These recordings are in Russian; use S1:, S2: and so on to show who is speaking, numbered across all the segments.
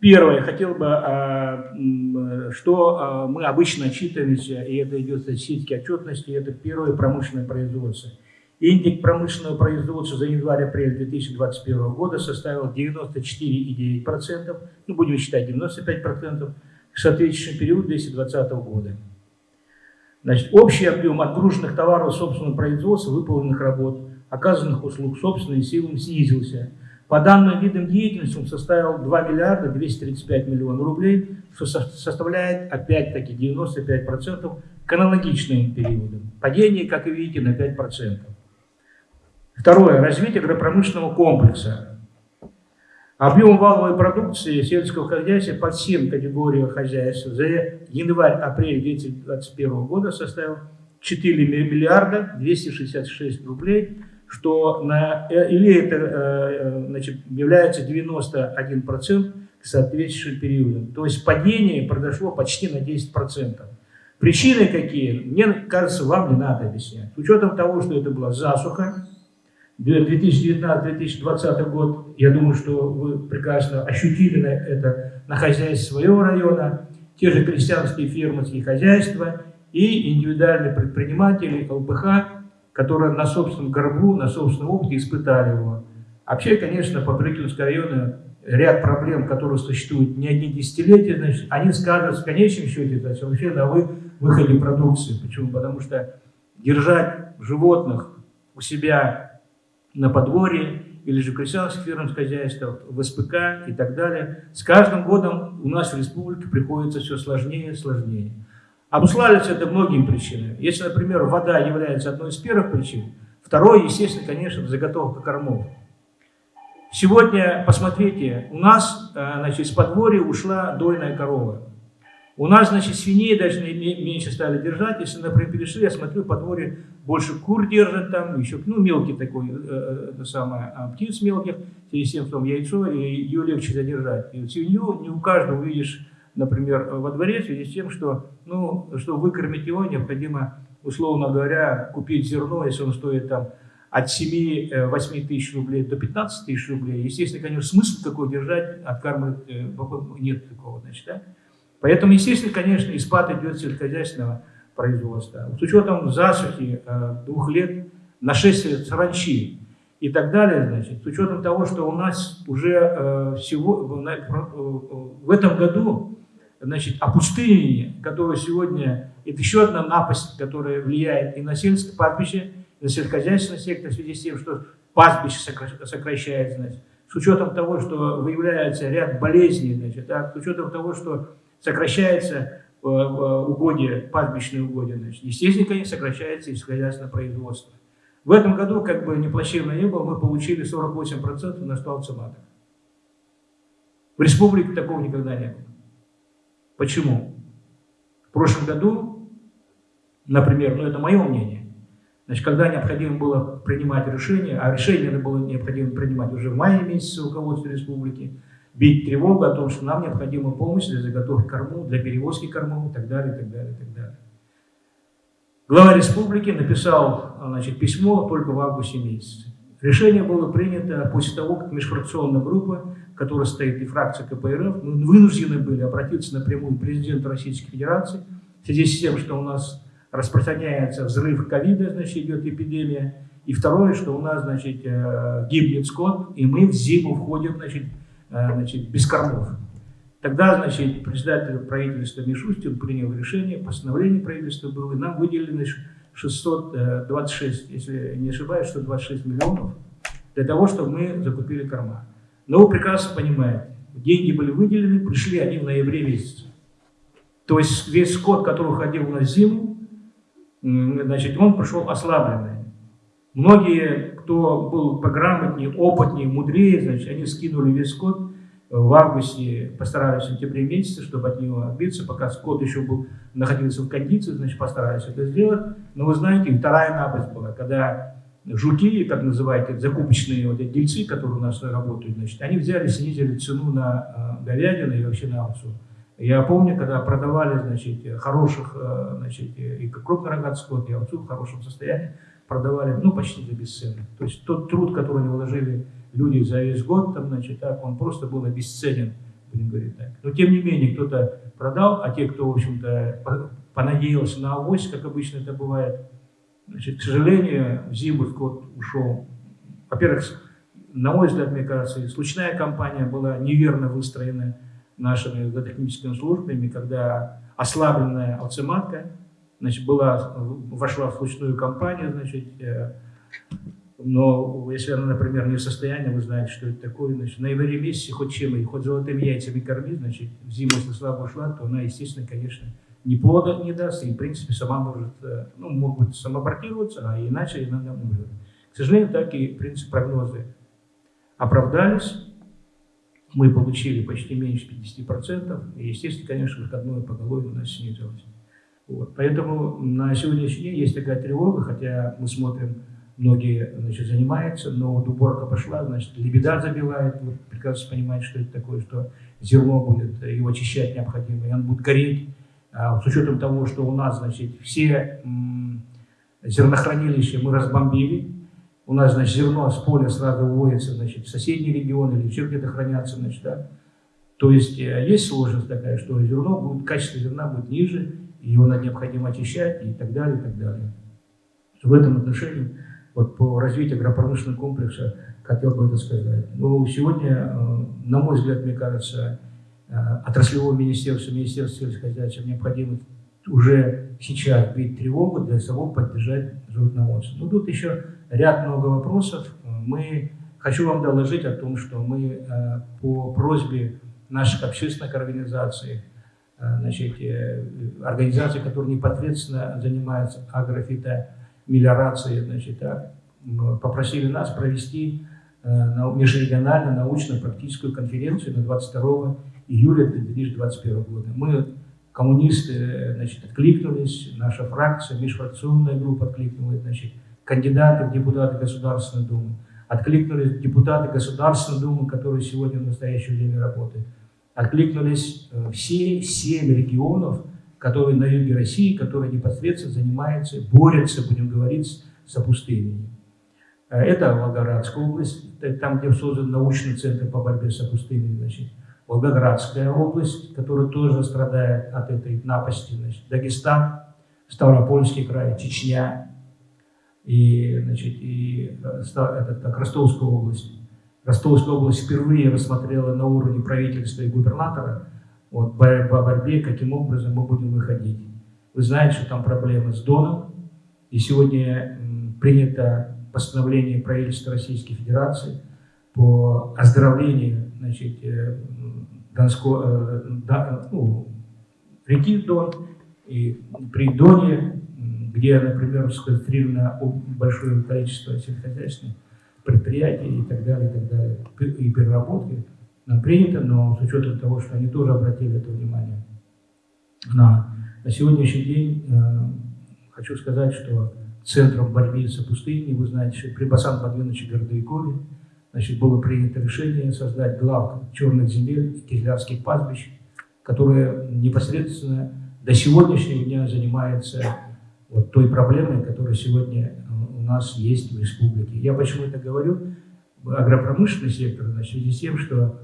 S1: Первое, хотел бы, а, что а, мы обычно отчитываемся, и это идет статистические отчетности, это первое промышленное производство. Индекс промышленного производства за январь-апрель 2021 года составил 94,9%, ну будем считать 95%, к соответствующему периоду 2020 года. Значит, общий объем отгруженных товаров собственного производства, выполненных работ, оказанных услуг собственной силами снизился. По данным видам деятельности он составил 2 миллиарда 235 миллионов рублей, что составляет опять-таки 95% к аналогичным периодам. Падение, как вы видите, на 5%. Второе. Развитие агропромышленного комплекса. Объем валовой продукции сельского хозяйства по всем категориям хозяйств за январь-апрель 2021 года составил 4 миллиарда 266 рублей, что на, э, или это э, значит, является 91% к соответствующим периодам. То есть падение произошло почти на 10%. Причины какие? Мне кажется, вам не надо объяснять. С учетом того, что это была засуха, 2019-2020 год, я думаю, что вы прекрасно ощутили это на хозяйстве своего района, те же крестьянские фермерские хозяйства и индивидуальные предприниматели ЛПХ, которые на собственном горбу, на собственном опыте испытали его. Вообще, конечно, по Брюкинскому району ряд проблем, которые существуют не одни десятилетия, значит, они скажутся в конечном счете значит, вообще на вы, выходе продукции. Почему? Потому что держать животных у себя на подворье или же крестьянских фермерских хозяйствах, в СПК и так далее. С каждым годом у нас в республике приходится все сложнее и сложнее. Обуславливается это многими причинами. Если, например, вода является одной из первых причин, второй, естественно, конечно, заготовка кормов. Сегодня, посмотрите, у нас э, значит, с подворья ушла дойная корова. У нас, значит, свиней даже меньше стали держать. Если, например, перешли, я смотрю, по дворе больше кур держат там, еще, ну, мелкий такой, э, э, это самое, а, птиц мелких, и всем в том яйцо, и ее легче задержать. И свинью не у каждого увидишь, например, во дворе, в связи с тем, что, ну, чтобы выкормить его, необходимо, условно говоря, купить зерно, если он стоит там от 7-8 э, тысяч рублей до 15 тысяч рублей. Естественно, конечно, смысл такой держать, откармливать нет такого, значит, да? Поэтому, естественно, конечно, и спад идет сельскохозяйственного производства. С учетом засухи э, двух лет, нашествия саранчи и так далее, значит, с учетом того, что у нас уже э, всего э, в этом году значит, опустынивание, которое сегодня, это еще одна напасть, которая влияет и на сельское пастбище, и на сельскохозяйственный сектор в связи с тем, что пастбище сокращается, значит, с учетом того, что выявляется ряд болезней, значит, да, с учетом того, что сокращается э, э, угодье, пастбищные угодья, значит, естественно, конечно, сокращается и сельскохозяйственное производство. В этом году, как бы не плачевно не было, мы получили 48% на столбце маток. В республике такого никогда не было. Почему? В прошлом году, например, ну это мое мнение, значит, когда необходимо было принимать решение, а решение было необходимо принимать уже в мае месяце руководства республики, бить тревогу о том, что нам необходима помощь для заготовки корму, для перевозки кормов и так далее, и так далее, и так далее. Глава республики написал значит, письмо только в августе месяце. Решение было принято после того, как межфракционная группа, которая стоит и фракция КПРФ, мы вынуждены были обратиться напрямую к президенту Российской Федерации в связи с тем, что у нас распространяется взрыв ковида, значит, идет эпидемия. И второе, что у нас, значит, э, гибнет скот, и мы в зиму входим, значит, Э, значит, без кормов. Тогда, значит, председатель правительства Мишустин принял решение, постановление правительства было, и нам выделили 626, если не ошибаюсь, 126 миллионов для того, чтобы мы закупили корма. Но вы прекрасно понимаете, деньги были выделены, пришли они в ноябре месяце. То есть весь скот, который ходил на зиму, значит, он пришел ослабленный. Многие кто был пограмотнее, опытнее, мудрее, значит, они скинули весь скот в августе, постарались в сентябре месяце, чтобы от него отбиться, пока скот еще был, находился в кондиции, значит, постарались это сделать. Но вы знаете, вторая напасть была, когда жуки, как называете, закупочные вот эти дельцы, которые у нас работают, значит, они взяли, снизили цену на э, говядину и вообще на овцу. Я помню, когда продавали, значит, хороших, э, значит, и крупнорогатый скот, и овцу в хорошем состоянии, продавали, ну, почти за бесценок. То есть тот труд, который они вложили люди за весь год, там, значит, так, он просто был обесценен будем говорить так. Но тем не менее, кто-то продал, а те, кто, в общем-то, понадеялся на авось, как обычно это бывает, значит, к сожалению, в зиму скот ушел. Во-первых, на мой взгляд, мне кажется, случайная кампания была неверно выстроена нашими агротехническими службами, когда ослабленная алцематка значит, была, вошла в случную кампанию, значит, э, но если она, например, не в состоянии, вы знаете, что это такое, значит, на январе месяце хоть чем, и хоть золотыми яйцами кормить, значит, в зиму, если слабо ушла, то она, естественно, конечно, ни плода не даст, и, в принципе, сама может, э, ну, могут самоабортироваться, а иначе иногда умрет. К сожалению, так и, в принципе, прогнозы оправдались. Мы получили почти меньше 50%, и, естественно, конечно, выходное поголовье у нас снизилось. Вот. Поэтому на сегодняшний день есть такая тревога, хотя мы смотрим, многие значит, занимаются, но вот уборка пошла, значит, лебеда забивает, вы прекрасно понимаете, что это такое, что зерно будет, его очищать необходимо, и он будет гореть. А, с учетом того, что у нас, значит, все зернохранилища мы разбомбили, у нас, значит, зерно с поля сразу уводится, значит, в соседний регион или еще где-то хранятся, значит, да. То есть э, есть сложность такая, что зерно будет, качество зерна будет ниже, его надо необходимо очищать и так далее, и так далее. В этом отношении, вот по развитию агропромышленного комплекса, хотел бы это сказать. Но сегодня, э, на мой взгляд, мне кажется, э, отраслевое министерство, министерство сельскохозяйства необходимо уже сейчас бить тревогу для того поддержать животноводство. Но тут еще ряд много вопросов. Мы, хочу вам доложить о том, что мы э, по просьбе наших общественных организаций, э, значит, организаций, которые непосредственно занимаются агрофитомелиорацией, значит, попросили нас провести межрегиональную научно-практическую конференцию на 22 июля 2021 года. Мы, коммунисты, значит, откликнулись, наша фракция, межфракционная группа откликнулась, значит, кандидаты в депутаты Государственной Думы, откликнулись депутаты Государственной Думы, которые сегодня в настоящее время работают, откликнулись э, все семь регионов, которые на юге России, которые непосредственно занимаются, борются, будем говорить, с опустыней. Э, это Волгоградская область, там, где создан научный центр по борьбе с опустыней, значит, Волгоградская область, которая тоже страдает от этой напасти, значит, Дагестан, Ставропольский край, Чечня, и, значит, и э, этот, так, Ростовская область. Ростовская область впервые рассмотрела на уровне правительства и губернатора вот, по борьбе, каким образом мы будем выходить. Вы знаете, что там проблемы с Доном, и сегодня принято постановление правительства Российской Федерации по оздоровлению значит, э, Донско, э, да, ну, реки Дон, и при Доне где, например, сконцентрировано большое количество сельскохозяйственных предприятий и так далее, и так далее, и переработки, нам принято, но с учетом того, что они тоже обратили это внимание. На, на сегодняшний день э, хочу сказать, что центром борьбы с пустыней, вы знаете, при Басан Подвиновиче Гордоякове значит, было принято решение создать глав черных земель и кизлярских пастбищ, которые непосредственно до сегодняшнего дня занимаются вот той проблемой, которая сегодня э, у нас есть в республике. Я почему это говорю? Агропромышленный сектор, в связи с тем, что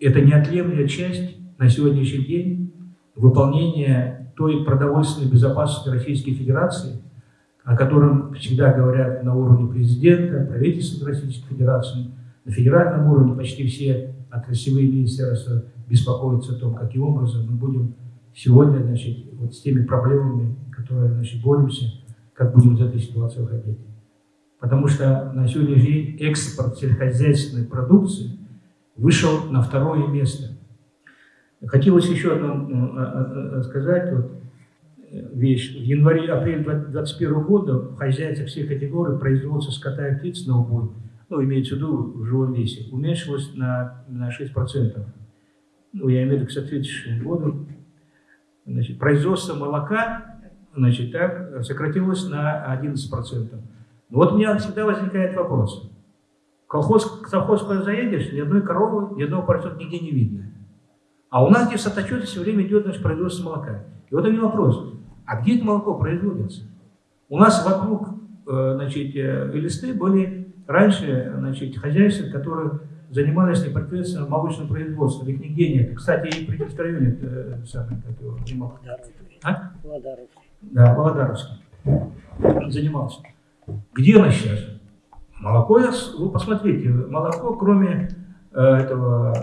S1: это неотъемлемая часть на сегодняшний день выполнения той продовольственной безопасности Российской Федерации, о котором всегда говорят на уровне президента, правительства Российской Федерации, на федеральном уровне почти все отраслевые министерства беспокоятся о том, каким образом мы будем сегодня значит, вот с теми проблемами которые значит, боремся, как будем из этой ситуации выходить. Потому что на сегодняшний день экспорт сельскохозяйственной продукции вышел на второе место. Хотелось еще одно э, э, сказать, вот, э, вещь. В январе-апреле 2021 года в хозяйстве всех категорий производство скота и птиц на убой, ну, имеется в виду в живом весе, уменьшилось на, на 6%. Ну, я имею в виду к соответствующему году. Значит, производство молока значит, так, сократилось на 11%. Но вот у меня всегда возникает вопрос. Колхоз, совхоз, куда заедешь, ни одной коровы, ни одного поросенка нигде не видно. А у нас здесь Сатачете все время идет значит, производство молока. И вот у меня вопрос. А где это молоко производится? У нас вокруг э, значит, э, листы были раньше значит, хозяйства, которые занимались непосредственно молочным производством. Их нигде нет. Кстати, и при районе э, самый, как его, занимался. А? Володаровский. Да, Володаровский. Занимался. Где она сейчас? Молоко, вы посмотрите, молоко, кроме э, этого,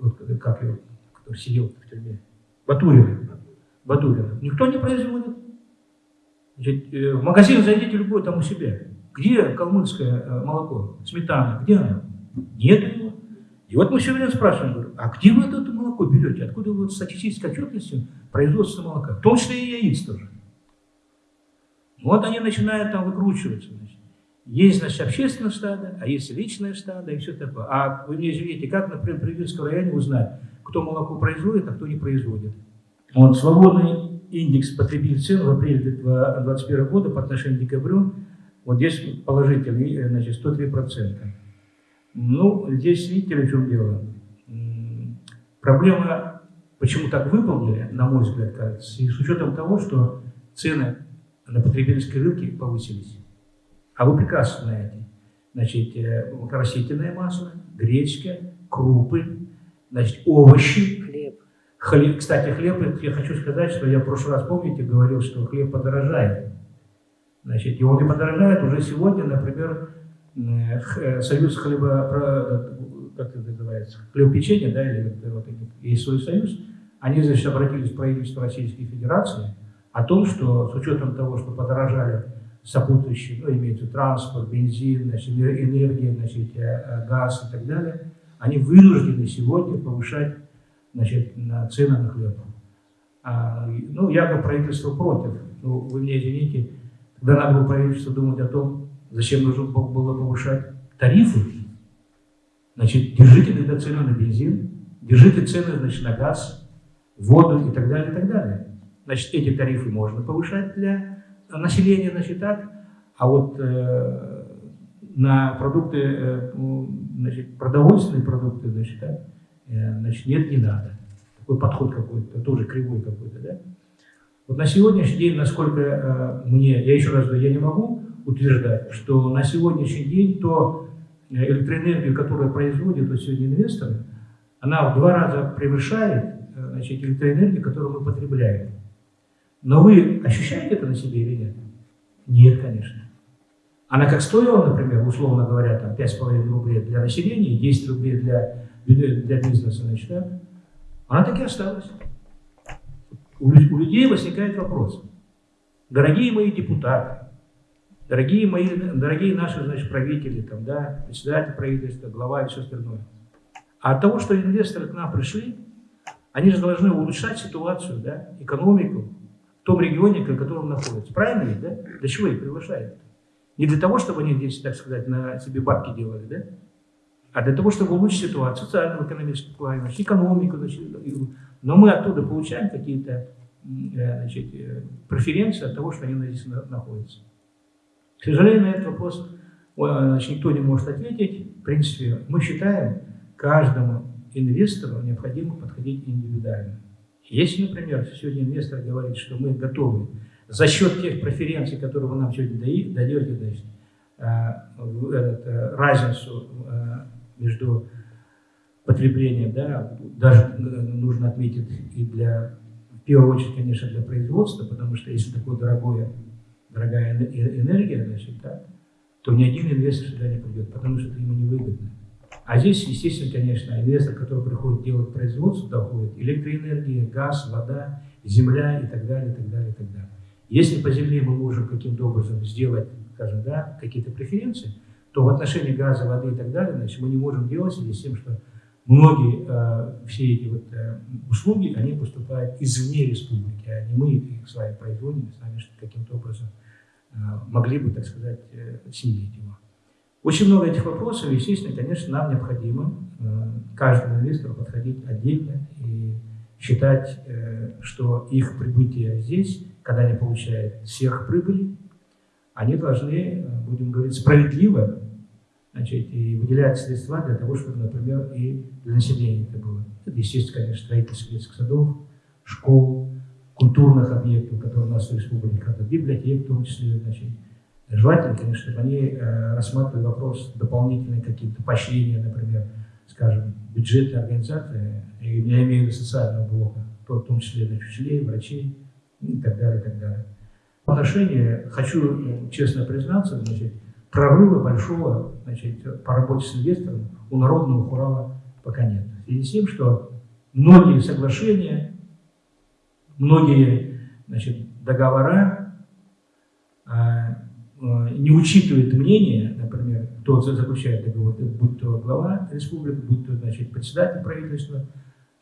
S1: вот, как его, который сидел в тюрьме, Батурина. Батурина. Никто не производит. Значит, э, в магазин зайдите любой там у себя. Где калмыцкое э, молоко, сметана, где оно? Нет его. И вот мы все время спрашиваем, говорю, а где вы это молоко берете? Откуда вы вот статистической отчетностью производства молока? В том числе и яиц тоже. Вот они начинают там выкручиваться. Значит. Есть, значит, общественное стадо, а есть личное стадо и все такое. А вы мне извините, как, например, в Привильском районе узнать, кто молоко производит, а кто не производит? Вот свободный индекс потребительских цен в апреле 2021 года по отношению к декабрю, вот здесь положительный, э, значит, 103%. Ну, здесь видите в чем дело. Проблема, почему так выполнили, на мой взгляд, кажется, и с учетом того, что цены на потребительской рынке повысились. А вы прекрасно знаете, значит, э, растительное масло, гречка, крупы, значит, овощи. Хлеб. хлеб. Кстати, хлеб, я хочу сказать, что я в прошлый раз, помните, говорил, что хлеб подорожает. Значит, и он не подорожает уже сегодня, например, э, союз хлеба, как это называется, хлебопечения, да, или вот, есть свой союз, они, значит, обратились в правительство Российской Федерации о том, что с учетом того, что подорожали сопутствующие, ну, имеется транспорт, бензин, значит, энергия, значит, э, э, газ и так далее, они вынуждены сегодня повышать значит, цены на хлеб. А, ну, якобы правительство против. Ну, вы мне извините, тогда надо было правительство думать о том, зачем нужно было повышать тарифы. Значит, держите тогда цены на бензин, держите цены значит, на газ, воду и так далее, и так далее. Значит, эти тарифы можно повышать для населения, значит, так, а вот э, на продукты, э, значит, продовольственные продукты, значит, так, э, значит, нет, не надо. Такой подход какой-то, тоже кривой какой-то, да. Вот на сегодняшний день, насколько э, мне, я еще раз говорю, я не могу утверждать, что на сегодняшний день то э, электроэнергию, которую производят вот сегодня инвесторы, она в два раза превышает э, значит, электроэнергию, которую мы потребляем. Но вы ощущаете это на себе или нет? Нет, конечно. Она как стоила, например, условно говоря, там 5,5 рублей для населения, 10 рублей для, для бизнеса, значит, да? она так и осталась. У, людей возникает вопрос. Дорогие мои депутаты, дорогие мои, дорогие наши, значит, правители, там, да, председатель правительства, глава и все остальное. А от того, что инвесторы к нам пришли, они же должны улучшать ситуацию, да, экономику, в том регионе, в котором находятся. Правильно ведь, да? Для чего их приглашают? Не для того, чтобы они здесь, так сказать, на себе бабки делали, да? А для того, чтобы улучшить ситуацию, социальную, экономическую плане, экономику, значит, но мы оттуда получаем какие-то э, значит, э, преференции от того, что они здесь находятся. К сожалению, на этот вопрос значит, никто не может ответить. В принципе, мы считаем, каждому инвестору необходимо подходить индивидуально. Если, например, сегодня инвестор говорит, что мы готовы за счет тех преференций, которые вы нам сегодня даете, значит, этот, разницу между потреблением, да, даже нужно отметить и для, в первую очередь, конечно, для производства, потому что если такое дорогое, дорогая энергия, значит, да, то ни один инвестор сюда не придет, потому что это ему невыгодно. А здесь, естественно, конечно, инвестор, который приходит делать производство, доходит электроэнергия, газ, вода, земля и так далее, и так далее, и так далее. Если по земле мы можем каким-то образом сделать, скажем, да, какие-то преференции, то в отношении газа, воды и так далее, значит, мы не можем делать с тем, что многие э, все эти вот, э, услуги, они поступают извне республики, а не мы их с вами производим, с вами каким-то образом э, могли бы, так сказать, снизить его. Очень много этих вопросов, естественно, конечно, нам необходимо каждому инвестору подходить отдельно и считать, что их прибытие здесь, когда они получают сверхприбыли, они должны, будем говорить, справедливо значит, и выделять средства для того, чтобы, например, и для населения это было. Это, естественно, конечно, строительство детских садов, школ, культурных объектов, которые у нас в республике, это библиотек в том числе, значит, Желательно, конечно, чтобы они э, рассматривали вопрос дополнительные какие-то поощрения, например, скажем, бюджетной организации, я имею в виду социального блока, в том числе для учителей, врачей и так далее, и так далее. В отношении, хочу ну, честно признаться, значит, прорыва большого значит, по работе с инвестором у народного хурала пока нет. В связи с тем, что многие соглашения, многие значит, договора а, а, не учитывают мнение, например, кто заключает договор, будь то глава республики, будь то значит, председатель правительства,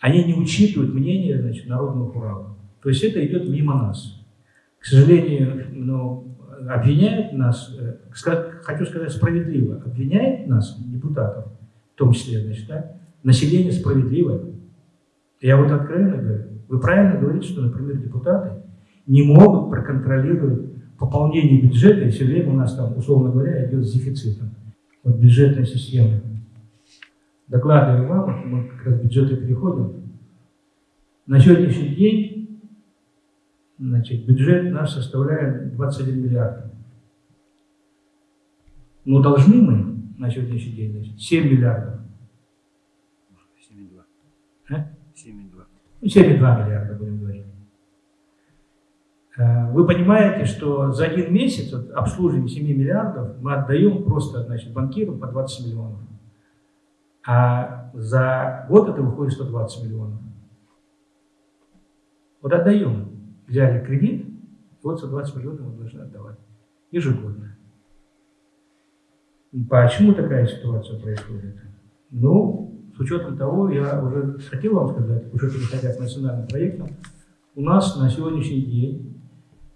S1: они не учитывают мнение значит, народного хурала. То есть это идет мимо нас. К сожалению, ну, обвиняют нас, э, хочу сказать справедливо, обвиняет нас, депутатов, в том числе, значит, да, население справедливое. Я вот откровенно говорю, вы правильно говорите, что, например, депутаты не могут проконтролировать пополнение бюджета, и все время у нас там, условно говоря, идет с дефицитом. Вот бюджетная система. Докладываю вам, мы как раз к бюджету переходим. На сегодняшний день значит, бюджет наш составляет 21 миллиард. Но должны мы на сегодняшний день значит, 7 миллиардов.
S2: 7,2.
S1: А?
S2: 7,2.
S1: 7,2 миллиарда, будем говорить. Э, вы понимаете, что за один месяц вот, обслуживаем 7 миллиардов мы отдаем просто значит, банкирам по 20 миллионов. А за год это выходит 120 миллионов. Вот отдаем. Взяли кредит, и вот 120 миллионов мы должны отдавать ежегодно. Почему такая ситуация происходит? Ну, с учетом того, я уже хотел вам сказать, уже переходя к национальным проектам, у нас на сегодняшний день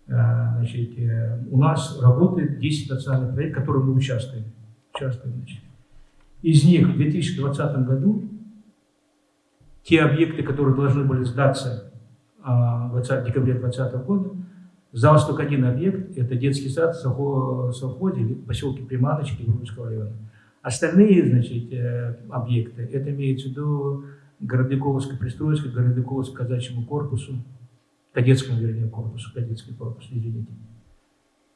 S1: э, значит, э, у нас работает 10 национальных проектов, в которых мы участвуем. участвуем значит. Из них в 2020 году те объекты, которые должны были сдаться 20, а, декабря 2020 года, сдался только один объект, это детский сад в совхозе в поселке Приманочки Грузского района. Остальные, значит, э, объекты, это имеется в виду Городниковская пристройка, Городниковскому казачьему корпусу, кадетскому, вернее, корпусу, кадетский корпус, извините.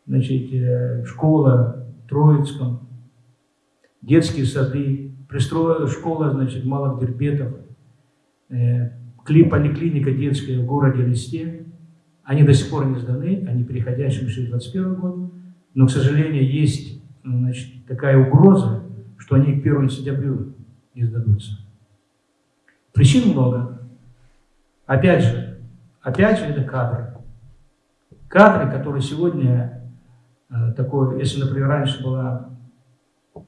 S1: Значит, э, школа в Троицком, детские сады, пристроя, школа, значит, малых дербетов, э, поликлиника детская в городе Листе, они до сих пор не сданы, они переходящие в 2021 год, но, к сожалению, есть значит, такая угроза, что они к 1 сентябрю не сдадутся. Причин много. Опять же, опять же, это кадры. Кадры, которые сегодня э, такой, если, например, раньше была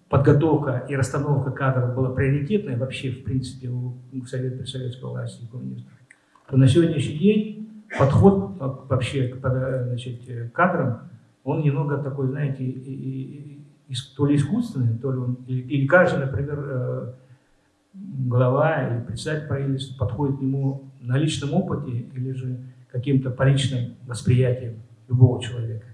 S1: подготовка и расстановка кадров была приоритетной вообще, в принципе, у, у совет, советской власти и коммунистов, то на сегодняшний день подход вообще к значит, кадрам, он немного такой, знаете, и, и, и, то ли искусственный, то ли он, или, или каждый, например, э, глава или председатель правительства подходит к нему на личном опыте или же каким-то по личным восприятиям любого человека.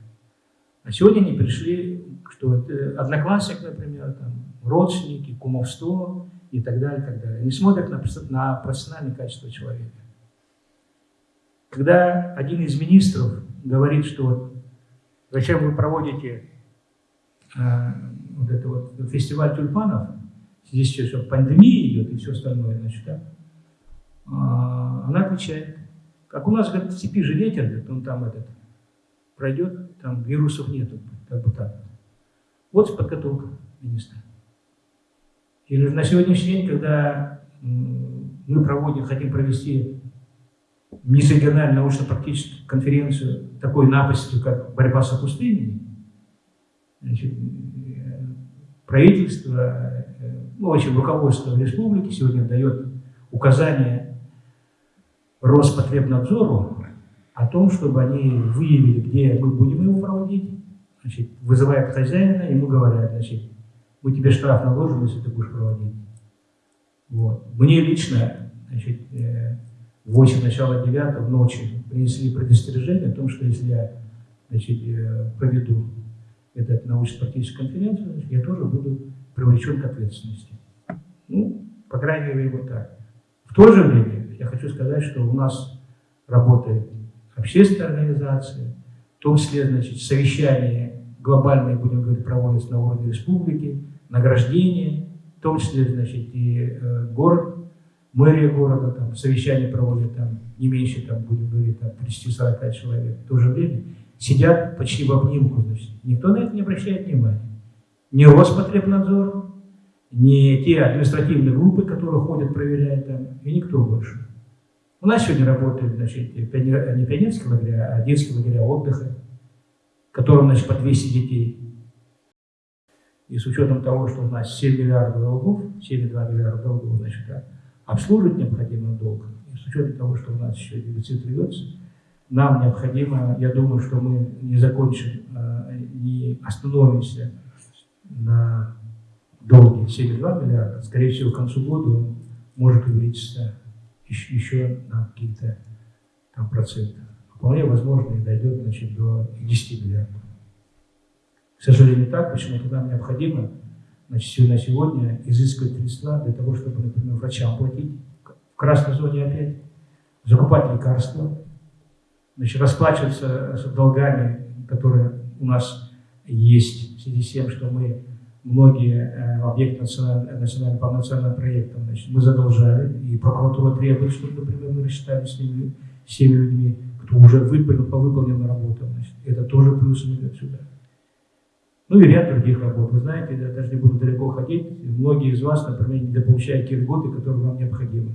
S1: А сегодня они пришли, что это одноклассник, например, там, родственники, кумовство и так далее, и так далее. Они смотрят на, на профессиональное качество человека. Когда один из министров говорит, что зачем вы проводите э, вот это вот фестиваль тюльпанов, здесь все пандемия идет и все остальное, значит, да, э, она отвечает, как у нас, говорит, в степи же ветер, говорит, он там этот, пройдет, там вирусов нету, как бы так. Вот подготовка министра. Или на сегодняшний день, когда мы проводим, хотим провести межрегиональную научно-практическую конференцию такой напастью, как борьба с опустыней, значит, э, правительство, э, ну, общем, руководство республики сегодня дает указание Роспотребнадзору о том, чтобы они выявили, где мы будем его проводить, значит, вызывают хозяина, ему говорят, значит, мы тебе штраф наложим, если ты будешь проводить. Вот. Мне лично, значит, э, в 8 начала 9 в ночи принесли предостережение о том, что если я значит, э, проведу эту научно-практическую конференцию, значит, я тоже буду привлечен к ответственности. Ну, по крайней мере, вот так. В то же время я хочу сказать, что у нас работает общественная организация, в том числе, значит, совещание глобальные, будем говорить, проводятся на уровне республики, награждения, в том числе, значит, и э, город, мэрия города, там, совещания проводят, там, не меньше, там, будем говорить, там, 30-40 человек. В то же время сидят почти в обнимку, значит. Никто на это не обращает внимания. Ни Роспотребнадзор, ни те административные группы, которые ходят, проверяют там, и никто больше. У нас сегодня работают, значит, не пионерские лагеря, а детские лагеря отдыха, которым, значит, по 200 детей. И с учетом того, что у нас 7 миллиардов долгов, 7,2 миллиарда долгов, значит, да, обслуживать необходимый долг, и с учетом того, что у нас еще дефицит рвется, нам необходимо, я думаю, что мы не закончим, а, не остановимся на долге 7,2 миллиарда, скорее всего, к концу года он может увеличиться еще, еще на какие-то там проценты. Вполне возможно и дойдет значит, до 10 миллиардов. К сожалению, так, почему-то нам необходимо значит, на сегодня изыскивать средства для того, чтобы, например, врачам платить, в красной зоне опять, закупать лекарства, значит, расплачиваться с долгами, которые у нас есть, в связи с тем, что мы многие э, объекты национального, национального, по национальным проектам значит, мы задолжали, и прокуратура требует, чтобы, например, мы рассчитали с ними, с теми людьми, кто уже выполнил, по выполненной работе. Значит, это тоже плюс идет сюда. Ну и ряд других работ. Вы знаете, я даже не буду далеко ходить, многие из вас, например, недополучают те льготы, которые вам необходимы.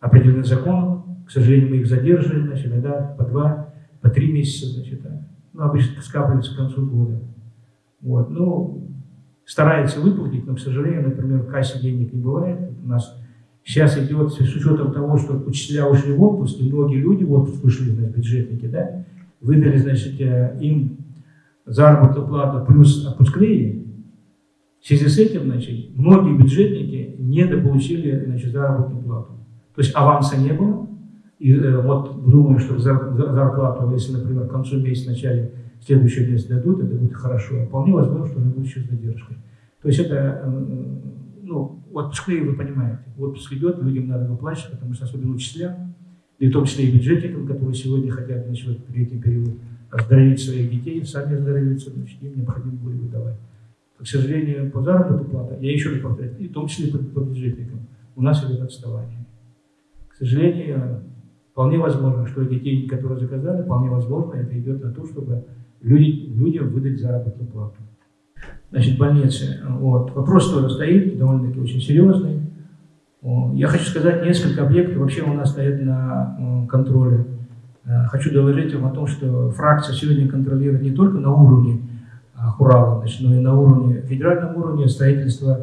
S1: Определенный закон, к сожалению, мы их задерживаем, значит, иногда по два, по три месяца, значит, да. ну, обычно скапливается к концу года. Вот, ну, старается выплатить, но, к сожалению, например, в кассе денег не бывает. У нас сейчас идет, с учетом того, что учителя ушли в отпуск, и многие люди в отпуск ушли, значит, бюджетники, да, выдали, значит, э, им заработную плату плюс отпускные, в связи с этим, значит, многие бюджетники недополучили, значит, заработную плату. То есть аванса не было, и э, вот думаю, что зарплату, если, например, к концу месяца, в начале следующего месяца дадут, это будет хорошо. А вполне возможно, что она будет еще с задержкой. То есть это, ну, отпускные вы понимаете, отпуск идет, людям надо выплачивать, потому что особенно учителям, и в том числе и бюджетникам, которые сегодня хотят, значит, в летний период оздоровить своих детей, сами оздоровиться, значит, им необходимо будет выдавать. К сожалению, по заработной плате, я еще раз повторяю, и в том числе по, по бюджетникам, у нас идет отставание. К сожалению, вполне возможно, что детей, которые заказали, вполне возможно, это идет на то, чтобы люди, людям выдать заработную плату. Значит, больницы. Вот. Вопрос тоже стоит, довольно-таки очень серьезный. Я хочу сказать, несколько объектов вообще у нас стоят на контроле. Э, хочу доложить вам о том, что фракция сегодня контролирует не только на уровне Хурала, значит, но и на уровне, федеральном уровне строительства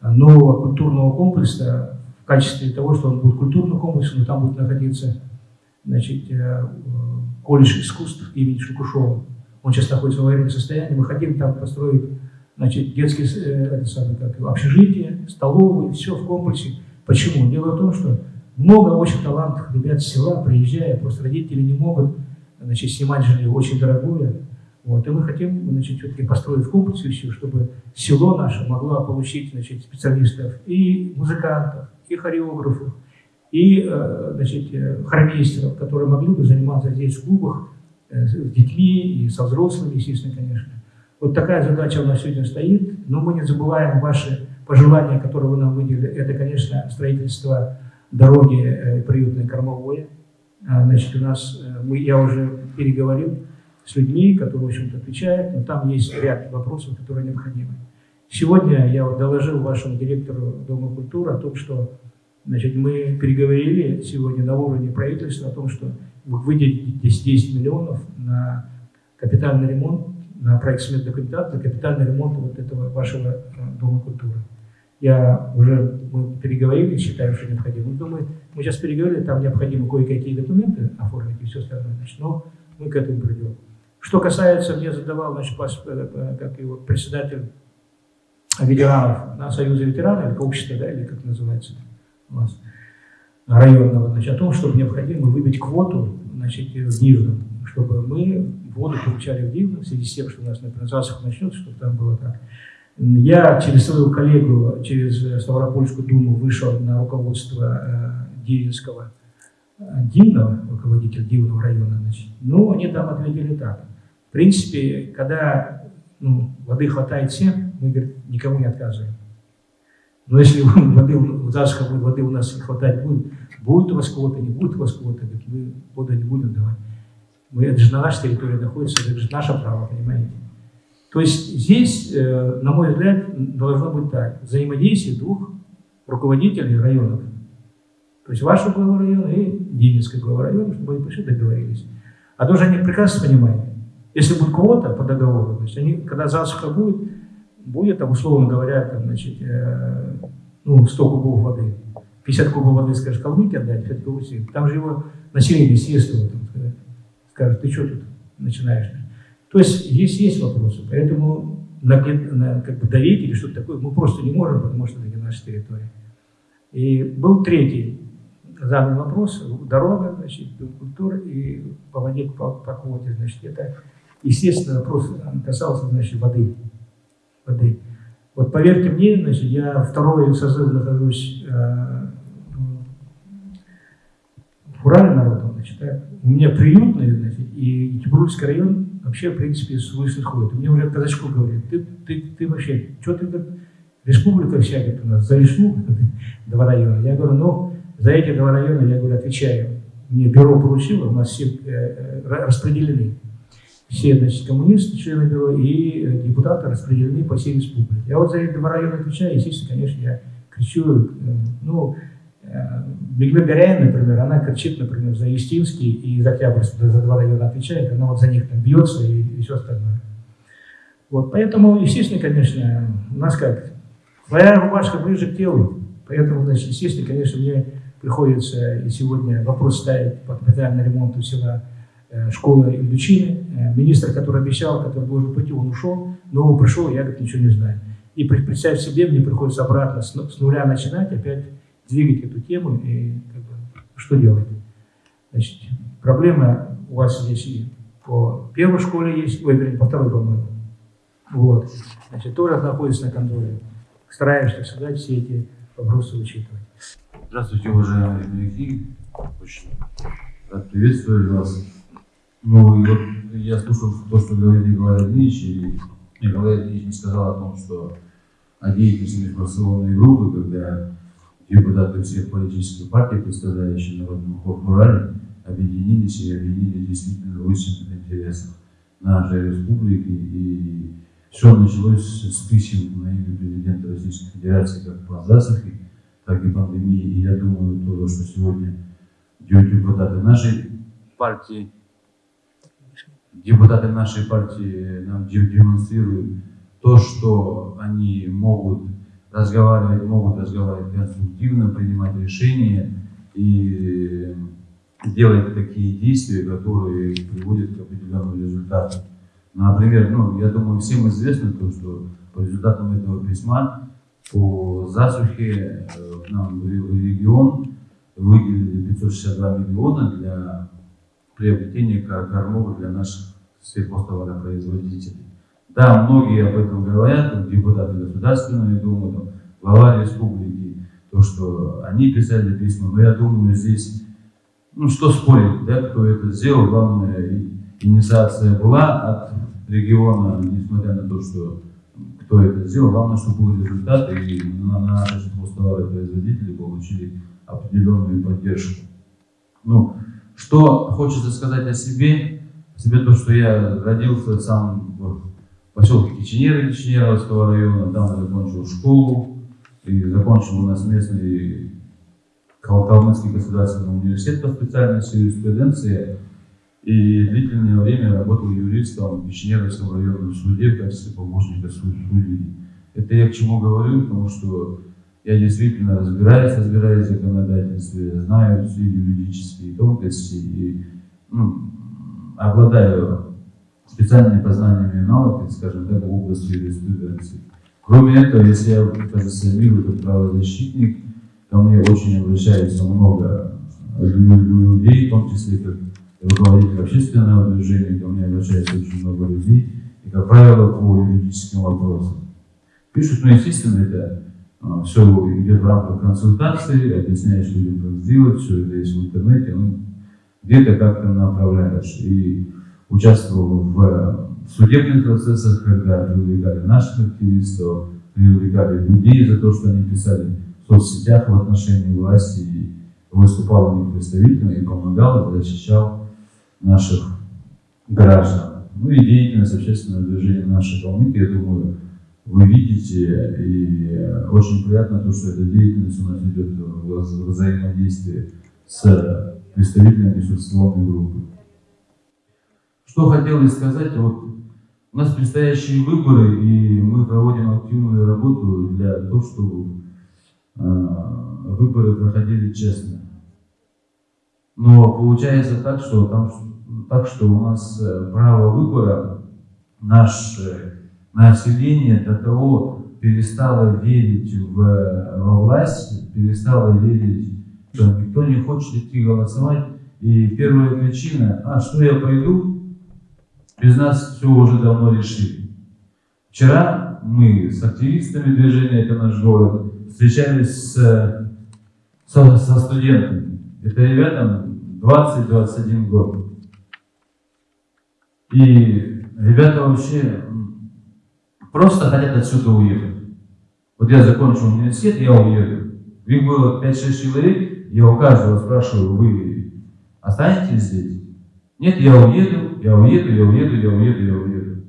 S1: э, нового культурного комплекса в качестве того, что он будет культурным комплексом, но там будет находиться значит, э, колледж искусств имени Шукушова он сейчас находится в аварийном состоянии, мы хотим там построить значит, детские э, это самое, как, общежитие, столовые, все в комплексе. Почему? Дело в том, что много очень талантливых ребят с села, приезжая, просто родители не могут значит, снимать жилье очень дорогое. Вот, и мы хотим значит, все-таки построить в комплексе все, чтобы село наше могло получить значит, специалистов и музыкантов, и хореографов, и э, значит, э, хормейстеров, которые могли бы заниматься здесь в клубах, с детьми и со взрослыми, естественно, конечно. Вот такая задача у нас сегодня стоит, но мы не забываем ваши пожелания, которые вы нам выделили. Это, конечно, строительство дороги э, приютной кормовое. А, значит, у нас, э, мы, я уже переговорил с людьми, которые, в общем-то, отвечают, но там есть ряд вопросов, которые необходимы. Сегодня я вот доложил вашему директору Дома культуры о том, что значит, мы переговорили сегодня на уровне правительства о том, что выделить 10 миллионов на капитальный ремонт, на проект сметной документации, капитальный ремонт вот этого вашего э, Дома культуры. Я уже, мы переговорили, считаем, что необходимо. Думаю, мы сейчас переговорили, там необходимо кое-какие документы оформить и все остальное, значит, но мы к этому придем. Что касается, мне задавал, значит, э, э, как его председатель ветеранов на Союзе ветеранов, или общество, да, или как называется у вас, районного, значит, о том, чтобы необходимо выбить квоту значит, в Дивном, чтобы мы воду получали в Дивном, в связи с тем, что у нас, например, засуха начнется, чтобы там было так. Я через свою коллегу, через Ставропольскую думу вышел на руководство э, Дивинского, э, Дивного, руководитель Дивного района, значит. Ну, они там ответили так. В принципе, когда ну, воды хватает всем, мы говорит, никому не отказываем. Но если воды, засуха будет, воды у нас не хватать будет, будет у вас кого-то, не будет у вас кого-то, мы воду не будем давать. Мы, это же на нашей территории находится, это же наше право, понимаете? То есть здесь, э, на мой взгляд, должно быть так. Взаимодействие двух руководителей районов. То есть вашего глава района и Дининского глава района, чтобы они пришли договорились. А тоже они прекрасно понимают, если будет квота по договору, то есть они, когда засуха будет, будет, там, условно говоря, там, значит, э, ну, 100 кубов воды, 50 кубов воды, скажешь, Калмыке отдать, 50 кубов. Там же его население съест его, там, сказать. Скажет, ты что тут начинаешь? То есть здесь есть вопросы, поэтому на, на, как бы давить или что-то такое мы просто не можем, потому что это наша территория. И был третий задан вопрос, дорога, значит, культура и по воде, по, по квоте, значит, это, естественно, вопрос касался, значит, воды. воды. Вот поверьте мне, значит, я второй созыв нахожусь э, в Урале народом, значит, так, у меня приютный, значит, и Тибрульский район вообще, в принципе, с улицы ходит. Мне уже казачку говорит, ты, ты, ты вообще, что ты, республика вся, говорит, у нас, за весну, два района. Я говорю, ну, за эти два района, я говорю, отвечаю. Мне бюро поручило, у нас все э, э распределены. Все, значит, коммунисты, члены бюро и э, депутаты распределены по всей республике. Я вот за эти два района отвечаю, естественно, конечно, я кричу, э, ну, Беглы Горяин, например, она кричит, например, за Естинский и за Октябрьский, за два района отвечает, она вот за них там бьется и, и все остальное. Вот, поэтому, естественно, конечно, у нас как, твоя рубашка ближе к телу, поэтому, значит, естественно, конечно, мне приходится и сегодня вопрос ставить по капитальному ремонту села э, школы Ильдучины. Э, министр, который обещал, который должен пойти, он ушел, но он пришел, я, говорит, ничего не знаю. И представь себе, мне приходится обратно с нуля начинать, опять двигать эту тему и как бы, что делать. Значит, проблема у вас здесь и по первой школе есть, ой, вернее, по второй, по-моему. Вот. Значит, тоже находится на контроле. Стараемся всегда все эти вопросы учитывать.
S3: Здравствуйте, уважаемые земляки. Очень рад приветствовать вас. Ну, и вот я слушал то, что говорил Николай Ильич, и Николай Ильич не сказал о том, что о деятельности межфракционной группы, когда депутаты всех политических партий, представляющие Народный Урале, объединились и объединили действительно в истинных интересах нашей республики. И все началось с писем на имя президента Российской Федерации как по засухе, так и пандемии. И я думаю, то, что сегодня депутаты нашей партии, депутаты нашей партии нам демонстрируют то, что они могут разговаривать, могут разговаривать конструктивно, принимать решения и делать такие действия, которые приводят к определенному результату. Например, ну, я думаю, всем известно то, что по результатам этого письма по засухе э, нам в регион выделили 562 миллиона для приобретения кормов для наших сельхозтоваропроизводителей. Да, многие об этом говорят, депутаты Государственной Думы, там, глава республики, то, что они писали письма, но я думаю, здесь, ну что спорить, да, кто это сделал, главное, инициация была от региона, несмотря на то, что кто это сделал, главное, чтобы был результат, и на, на наши производители получили определенную поддержку. Ну, что хочется сказать о себе, о себе то, что я родился сам в поселке Киченеры, Киченеровского района, там закончил школу, и закончил у нас местный Калмыцкий государственный университет по специальности юриспруденции, и длительное время работал юристом в Киченеровском районном суде в качестве помощника судьи. Это я к чему говорю, потому что я действительно разбираюсь, разбираюсь в законодательстве, знаю все юридические тонкости и ну, обладаю специальными познаниями и навыками, скажем так, в области юриспруденции. Кроме этого, если я позиционирую как правозащитник, ко мне очень обращается много людей, в том числе как руководитель общественного движения, ко мне обращается очень много людей, и, как правило, по юридическим вопросам. Пишут, ну, естественно, это а, все идет в рамках консультации, объясняешь людям, как сделать, все это есть в интернете, ну, где-то как-то направляешь. И участвовал в судебных процессах, когда привлекали наших активистов, привлекали людей за то, что они писали в соцсетях в отношении власти, и выступал них представителем и помогал, и защищал наших граждан. Ну и деятельность общественного движения нашей Калмыкии, я думаю, вы видите, и очень приятно то, что эта деятельность у нас идет в взаимодействии с представителями социальной группы. Что хотелось сказать, вот у нас предстоящие выборы, и мы проводим активную работу для того, чтобы э, выборы проходили честно. Но получается так, что там так что у нас э, право выбора, наше население до того перестало верить в, во власть, перестало верить, что никто не хочет идти голосовать. И первая причина, а что я пойду, без нас все уже давно решили. Вчера мы с активистами движения «Это наш город» встречались с, со, со студентами. Это ребятам 20-21 год. И ребята вообще просто хотят отсюда уехать. Вот я закончил университет, я уеду. Их было 5-6 человек, я у каждого спрашиваю, вы останетесь здесь? Нет, я уеду, я уеду, я уеду, я уеду, я уеду.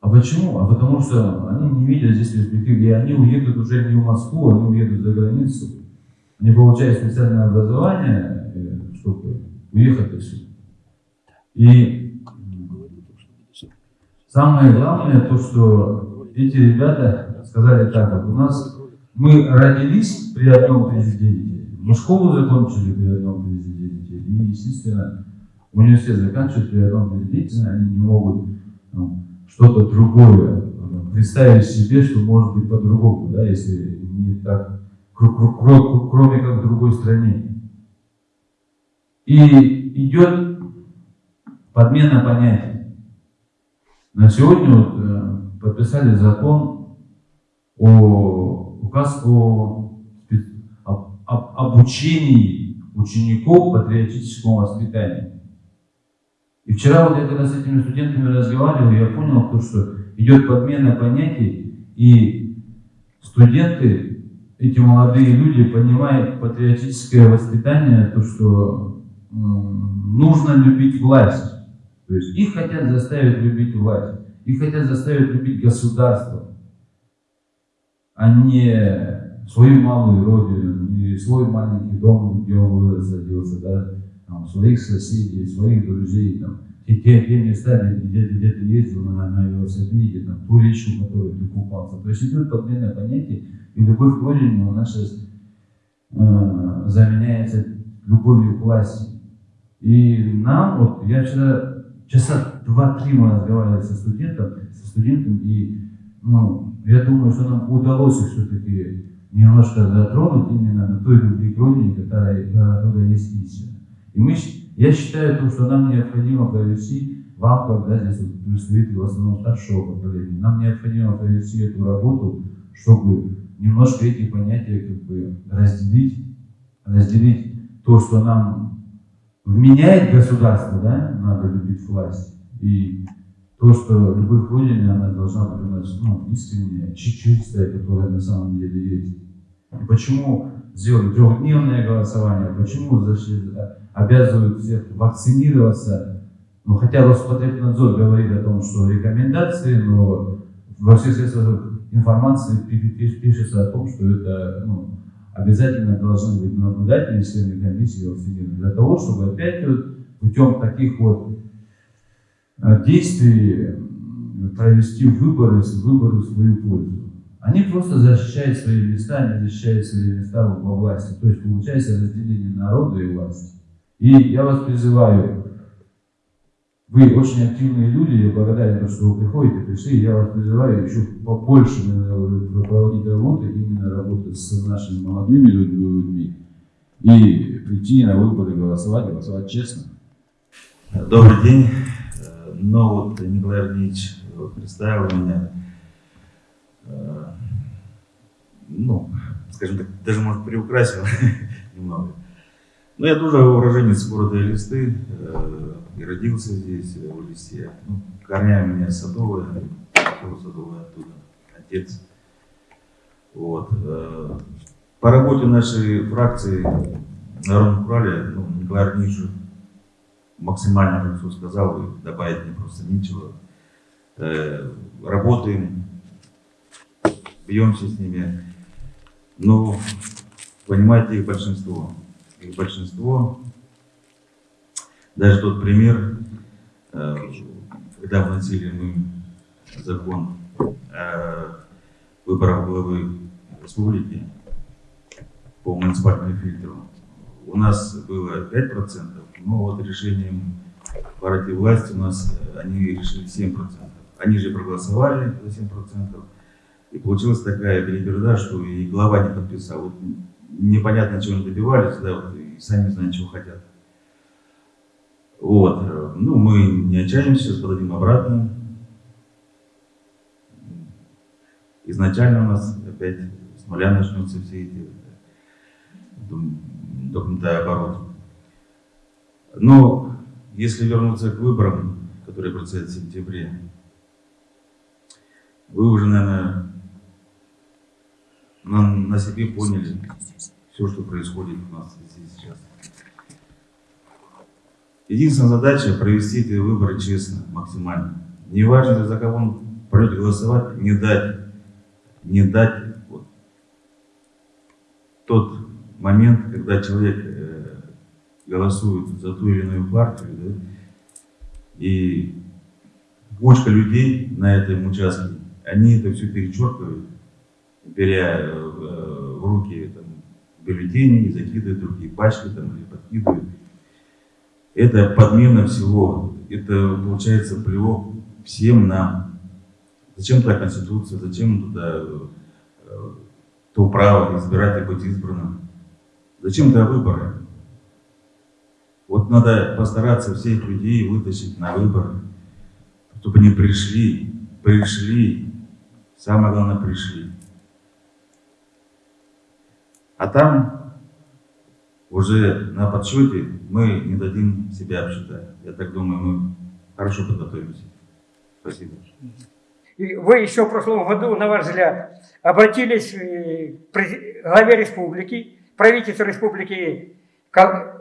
S3: А почему? А потому что они не видят здесь перспективы, и они уедут уже не в Москву, они уедут за границу. Они получают специальное образование, э, чтобы уехать отсюда. И Самое главное, то, что эти ребята сказали так, вот у нас мы родились при одном президенте, мы школу закончили при одном президенте, и, естественно, университет заканчивает при одном президенте, они не могут ну, что-то другое ну, представить себе, что может быть по-другому, да, если не так, кроме как в другой стране. И идет подмена понятий. На сегодня вот, э, подписали закон о указ о, о, об обучении учеников патриотическому воспитанию. И вчера вот я когда с этими студентами разговаривал, я понял, то, что идет подмена понятий, и студенты, эти молодые люди понимают патриотическое воспитание, то, что нужно любить власть. То есть их хотят заставить любить власть, их хотят заставить любить государство, а не свою малую родину, не свой маленький дом, где он вырос, родился, да, там, своих соседей, своих друзей, там, те, те, те места, где, где, где ты ездил на, на велосипеде, там, ту речку, в которой ты купался. То есть идет подмена понятий, и любовь к родине у нас сейчас э, заменяется любовью к власти. И нам, вот, я вчера часа два-три мы разговаривали со студентом, со студентом, и ну, я думаю, что нам удалось все-таки немножко затронуть именно на той любви к родине, которая, которая есть истина. И мы, я считаю, то, что нам необходимо провести, вам, когда здесь вот в основном старшего поколения, нам необходимо провести эту работу, чтобы немножко эти понятия как бы разделить, разделить то, что нам вменяет государство, да, надо любить власть. И то, что любовь к Родине, она должна быть у нас ну, искренняя, чистая, которая на самом деле есть. И почему сделали трехдневное голосование, почему обязывают всех вакцинироваться, ну, хотя Роспотребнадзор говорит о том, что рекомендации, но во всех средствах информации пишется о том, что это ну, обязательно должны быть наблюдатели члены комиссии вакцинированы, для того, чтобы опять вот путем таких вот э, действий провести выборы, выборы в свою пользу. Они просто защищают свои места, они защищают свои места во власти. То есть получается разделение народа и власти. И я вас призываю вы очень активные люди, я благодарен, что вы приходите, пришли. Я вас призываю еще побольше проводить работу, именно работать с нашими молодыми людьми и прийти на выборы, голосовать, голосовать честно.
S4: Добрый день. Ну вот Николай Ильич представил меня, ну, скажем так, даже, может, приукрасил немного. Ну, я тоже уроженец города Элисты, э, и родился здесь, э, в Элисте. Ну, корнями у меня садовые, тоже садовые оттуда, отец. Вот. э, По работе нашей фракции на Народном Урале, ну, Николай Арничу максимально хорошо сказал, и добавить мне просто нечего. Работаем, бьемся с ними. Но, понимаете, их большинство. Их большинство. Даже тот пример, э, когда вносили мы закон о выборах главы республики по муниципальному фильтру, у нас было 5%, но вот решением партии власти у нас они решили 7%. Они же проголосовали за 7%. И получилась такая переберда, что и глава не подписал. Вот непонятно, чего они добивались, да, вот, и сами не знают, чего хотят. Вот. э, Ну, мы не отчаиваемся, подадим обратно. Изначально у нас опять с нуля начнутся все эти дум- документооборот. Но если вернуться к выборам, которые предстоят в сентябре, вы уже, наверное, на, на себе поняли все, что происходит у нас здесь сейчас. Единственная задача провести эти выборы честно, максимально. Неважно, за кого он придет голосовать, не дать, не дать вот тот момент, когда человек э, голосует за ту или иную партию, да, и кучка людей на этом участке, они это все перечеркивают, беря э, в руки там, бюллетени и закидывают в другие пачки там, или подкидывают. Это подмена всего. Это получается плевок всем нам. Зачем туда Конституция, зачем туда э, то право избирать и быть избранным? Зачем туда выборы? Вот надо постараться всех людей вытащить на выборы, чтобы они пришли, пришли, самое главное пришли. А там уже на подсчете мы не дадим себя обсчитать. Я так думаю, мы хорошо подготовимся. Спасибо.
S5: Вы еще в прошлом году, на ваш взгляд, обратились э, к главе республики, правительству республики Кал-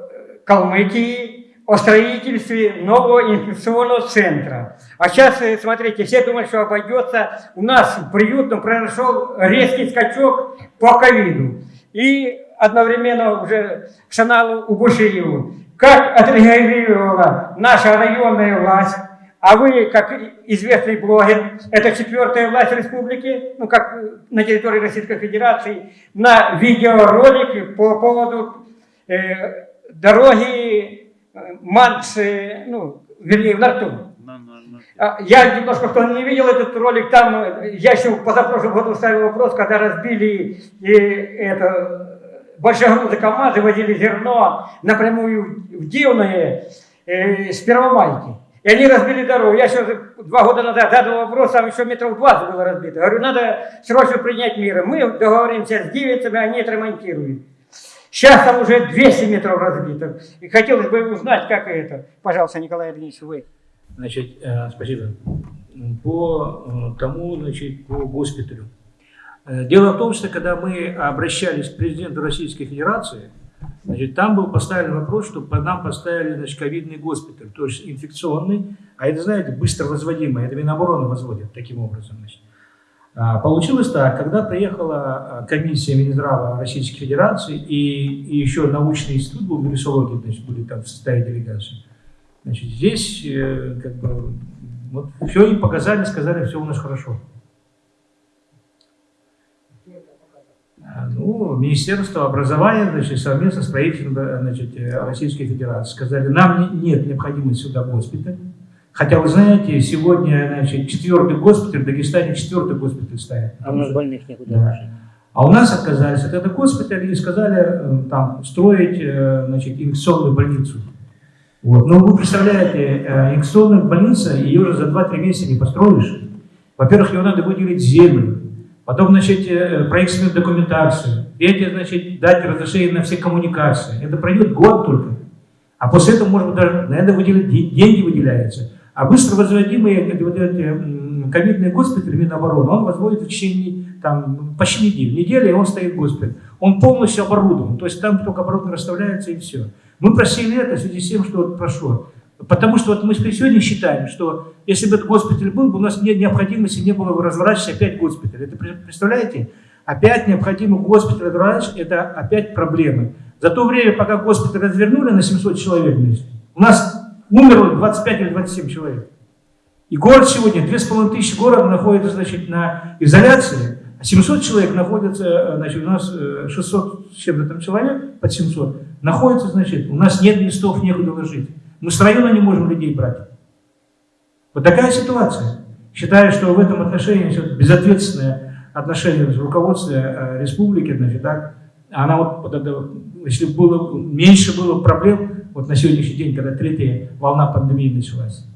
S5: Калмыкии о строительстве нового инфекционного центра. А сейчас, э, смотрите, все думают, что обойдется. У нас в приютном произошел резкий скачок по ковиду. И одновременно уже Шаналу Убушиеву. Как отреагировала наша районная власть, а вы, как известный блогер, это четвертая власть республики, ну, как на территории Российской Федерации, на видеоролик по поводу э, дороги э, Манс, э, ну, вернее, в Нарту. А, Я немножко, кто не видел этот ролик, там э, я еще позапрошлом году ставил вопрос, когда разбили э, это, большегрузы КАМАЗы, возили зерно напрямую в Дивное э, с Первомайки. И они разбили дорогу. Я еще два года назад задал вопрос, там еще метров 20 было разбито. Говорю, надо срочно принять меры. Мы договоримся с дивицами, они отремонтируют. Сейчас там уже 200 метров разбито. И хотелось бы узнать, как это. Пожалуйста, Николай Ильич, вы.
S1: Значит, э, спасибо. По э, тому, значит, по госпиталю. Э, Дело в том, что когда мы обращались к президенту Российской Федерации, значит, там был поставлен вопрос, чтобы нам поставили значит, ковидный госпиталь, то есть инфекционный, а это, знаете, быстро возводимый, это Минобороны возводят таким образом. Значит. А, Получилось так, когда приехала комиссия Минздрава Российской Федерации и, и еще научный институт был вирусологии, значит, были там в составе делегации, значит, здесь э, как бы вот все им показали, сказали, все у нас хорошо. А, Ну, Министерство образования, значит, совместно с правительством значит, э, Российской Федерации сказали, нам не- нет необходимости сюда госпиталь. Хотя, вы знаете, сегодня, значит, четвертый госпиталь, в Дагестане четвертый госпиталь ставят.
S2: А у нас больных некуда
S1: Да. А у нас отказались от этого госпиталя и сказали э, там строить значит, инфекционную больницу. Вот. Но вы представляете, э, инфекционная больница, ее уже за 2-3 месяца не построишь. Во-первых, ее надо выделить землю. Потом, значит, э, проектную документацию. Третье, значит, дать разрешение на все коммуникации. Это пройдет год только. А после этого, может быть, даже на это выделить, де- деньги выделяются. А быстро возводимые вот эти, ковидные госпитали Минобороны, он возводит в течение там, почти недели. Неделя, и он стоит госпиталь. Он полностью оборудован. То есть там только оборудование расставляется и все. Мы просили это в связи с тем, что вот прошло. Потому что вот мы сегодня считаем, что если бы этот госпиталь был, бы у нас нет необходимости не было бы разворачивать опять госпиталь. Это представляете? Опять необходимо госпиталь разворачивать, это опять проблемы. За то время, пока госпиталь развернули на 700 человек, у нас умерло 25 или 27 человек. И город сегодня, 2500 города находится значит, на изоляции, а 700 человек находятся, э, значит, у нас э, 600 с чем-то там человек, под 700, находится, значит, у нас нет местов, некуда ложить. Мы с района не можем людей брать. Вот такая ситуация. Считаю, что в этом отношении значит, безответственное отношение с руководством э, республики, значит, так, она вот, если было, меньше было проблем, вот на сегодняшний день, когда третья волна пандемии началась.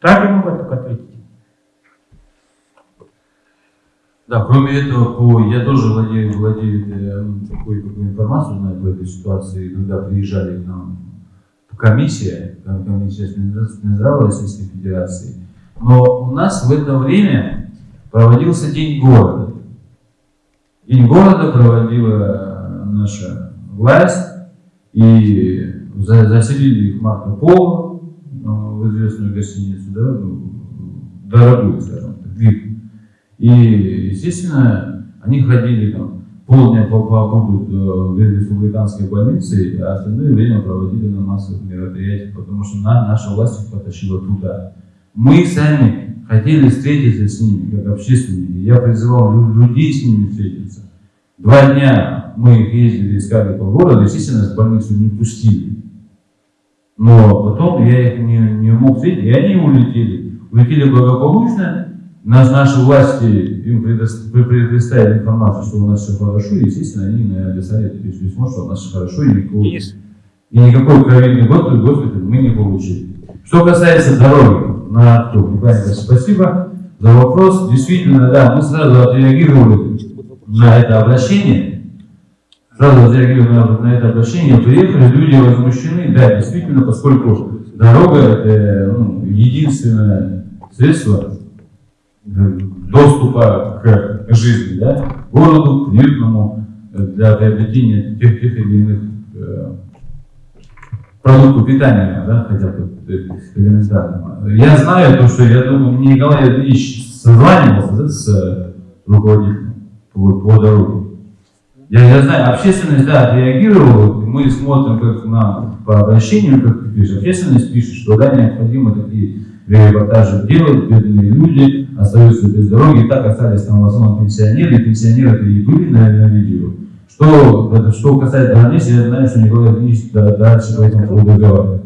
S1: Так я могу только ответить.
S3: Да, кроме этого, по, я тоже владею, владею э, такой, такой информацией знаю по этой ситуации, когда приезжали к нам комиссия, комиссия Минздрава Российской Федерации. Но у нас в это время проводился День города. День города проводила наша власть, и за- заселили их Марко Поло ну, в известную гостиницу, да, ну, дорогую, скажем так. И, естественно, они ходили там полдня по- побудут э, в республиканской больнице, а остальное время проводили на массовых мероприятиях, потому что на- наша власть их потащила туда. Мы сами хотели встретиться с ними, как общественники. Я призывал лю- людей с ними встретиться. Два дня мы их ездили, искали по городу, естественно, в больницу не пустили. Но потом я их не, не мог встретить, и они улетели. Улетели благополучно, нас, наши власти им предос- пре- предоставили информацию, что у нас все хорошо, и, естественно, они написали письмо, что у нас все хорошо, и никакого,
S1: Денис,
S3: и никакой ковидный госпиталь, госпиталь мы не получили. Что касается дороги на Николай Николаевич, спасибо за вопрос. Действительно, да, мы сразу отреагировали на это обращение. Сразу отреагировали на, на это обращение, приехали, люди возмущены, да, действительно, поскольку дорога это ну, единственное средство доступа к, жизни, да, городу, к мирному, э, для приобретения тех, тех или иных э, продуктов питания, да, хотя бы э, элементарно. Я знаю то, что я думаю, мне Николай Ильич созванивался да, с руководителем по, по дороге. Я, я знаю, общественность, да, отреагировала, мы смотрим как на, по обращению, как ты пишешь, общественность пишет, что да, необходимо такие репортажи делать, бедные люди остаются без дороги, и так остались там в основном пенсионеры, и пенсионеры и были на, на видео. Что, это, что касается границы, я знаю, что Николай Ильич да- дальше по этому поводу разговаривает.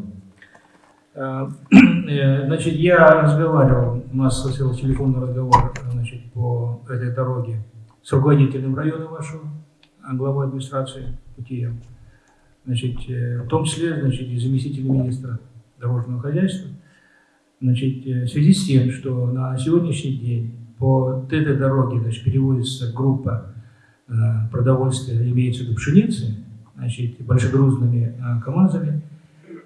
S1: Э, э, Значит, я разговаривал, у нас состоялся телефонный разговор значит, по этой дороге с руководителем района вашего, а главой администрации Путием. Значит, э, в том числе значит, и заместителем министра дорожного хозяйства. Значит, э, в связи с тем, что на сегодняшний день по этой дороге значит, переводится группа э, продовольствия, имеется в виду пшеницы, значит, большегрузными э, КАМАЗами,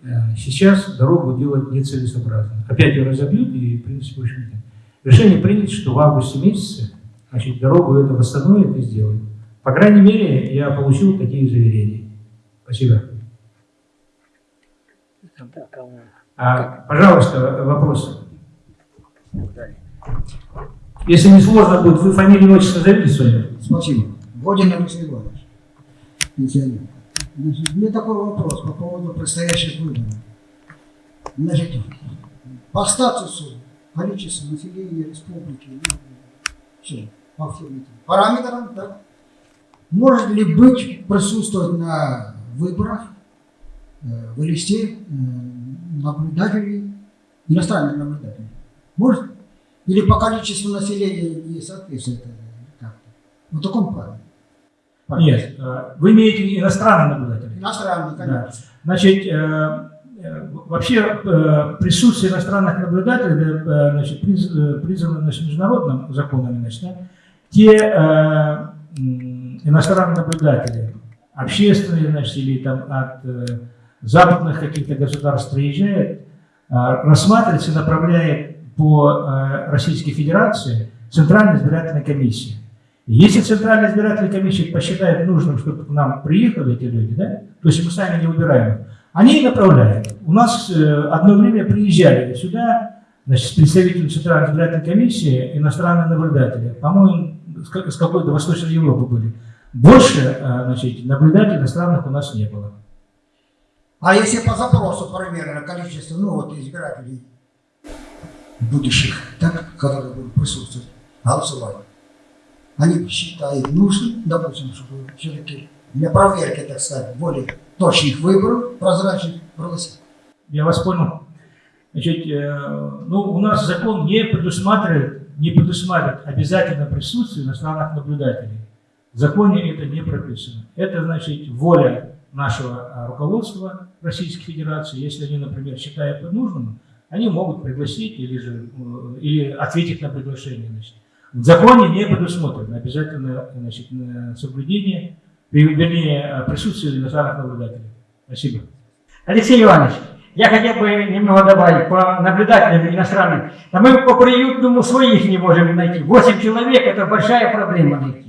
S1: Э, Сейчас дорогу делать нецелесообразно. Опять ее разобьют, и, в принципе, в общем-то, решение принято, что в августе месяце значит, дорогу это восстановят и сделают. По крайней мере, я получил такие заверения. Спасибо. А, пожалуйста, вопрос. Если не сложно будет, вы фамилию, отчество назовите свое?
S6: Спасибо. Водин Алексей Иванович. Значит, меня такой вопрос по поводу предстоящих выборов. Значит, по статусу количества населения республики, ну, всё, по всем этим параметрам, да, может ли быть присутствовать на выборах, э, вывести э, наблюдателей, иностранных наблюдателей? Может? Или по количеству населения не соответствует как-то? В таком плане.
S1: Нет. э, Вы имеете иностранных наблюдателей?
S6: Иностранный, конечно.
S1: Да. Значит, э, э, вообще присутствие иностранных наблюдателей значит, приз- признано значит, международным законами. Значит, да. те иностранные наблюдатели, общественные, значит, или там от западных каких-то государств приезжают, э, рассматривается и направляет по э, Российской Федерации Центральная избирательная комиссия. И если Центральная избирательная комиссия посчитает нужным, чтобы к нам приехали эти люди, да, то есть мы сами не выбираем, их, они и направляют. У нас э, одно время приезжали сюда значит, представители Центральной избирательной комиссии, иностранные наблюдатели, по-моему, с ка- с какой-то Восточной Европы были. Больше значит, наблюдателей иностранных у нас не было.
S6: А если по запросу примерно количество, ну вот избирателей будущих, так, которые будут присутствовать, голосовать, они считают нужным, допустим, чтобы все-таки для проверки, так сказать, более точных выборов, прозрачных проводить.
S1: Я вас понял. Значит, э, ну, у нас закон не предусматривает, не предусматривает обязательно присутствие иностранных наблюдателей. В законе это не прописано. Это, значит, воля нашего а, руководства Российской Федерации. Если они, например, считают это нужным, они могут пригласить или, же, э, или ответить на приглашение. Значит. В законе не предусмотрено обязательно значит, соблюдение, вернее, присутствие иностранных наблюдателей. Спасибо.
S5: Алексей Иванович, я хотел бы немного добавить по наблюдателям иностранным. Да мы по приютному своих не можем найти. Восемь человек – это большая проблема найти.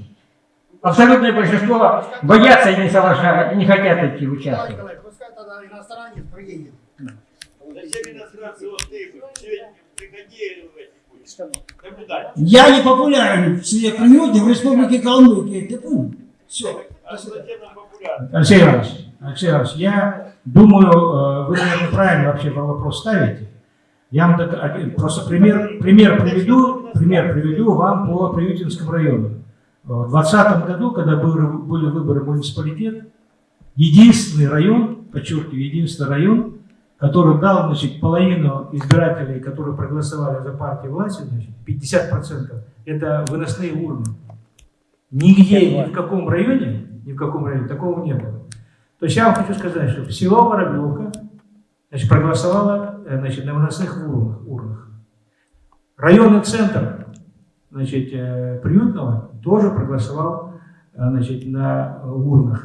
S5: Абсолютное большинство боятся и не соглашаются, не хотят идти участвовать.
S6: Пускай тогда иностранец приедет. Я не популярен в себе примете в республике Калмыкия, ты понял? Все.
S7: А?
S1: Алексей Иванович, Алексей Иванович, я думаю, э, вы, наверное, правильно вообще вопрос ставите. Я вам так, один- просто пример, пример приведу, пример приведу вам по Приютинскому району. В 2020 году, когда были, выборы муниципалитет, единственный район, подчеркиваю, единственный район, который дал значит, половину избирателей, которые проголосовали за партию власти, значит, 50%, это выносные урны. Нигде, ни в каком районе, ни в каком районе такого не было. То есть я вам хочу сказать, что село Воробьевка значит, проголосовало э, значит, на выносных урнах. урнах. Районный центр значит, э, Приютного тоже проголосовал э, значит, на урнах.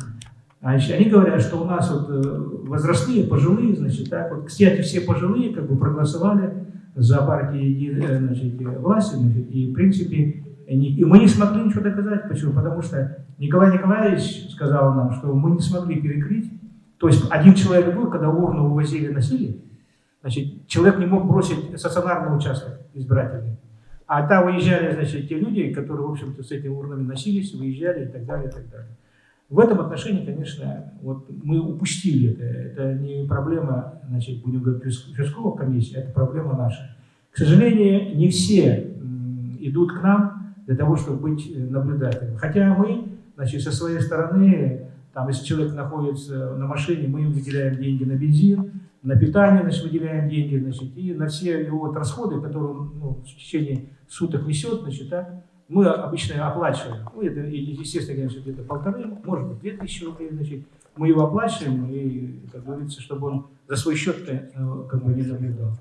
S1: Значит, они говорят, что у нас вот э, возрастные, пожилые, значит, так вот, кстати, все пожилые как бы проголосовали за партии э, значит, власти, значит, и в принципе, и мы не смогли ничего доказать. Почему? Потому что Николай Николаевич сказал нам, что мы не смогли перекрыть. То есть один человек был, когда урну увозили, носили, значит, человек не мог бросить стационарный участок избирательный. А там выезжали, значит, те люди, которые, в общем-то, с этими урнами носились, выезжали и так далее, и так далее. В этом отношении, конечно, вот мы упустили это. Это не проблема, значит, будем говорить, участ- участковых комиссий, это проблема наша. К сожалению, не все идут к нам для того, чтобы быть э, наблюдателем. Хотя мы, значит, со своей стороны, там, если человек находится на машине, мы им выделяем деньги на бензин, на питание, значит, выделяем деньги, значит, и на все его расходы, которые он ну, в течение суток несет, значит, да, мы обычно оплачиваем. Ну, это, естественно, конечно, где-то полторы, может быть, две тысячи рублей, значит, мы его оплачиваем, и, как говорится, чтобы он за свой счет э, как бы не наблюдал.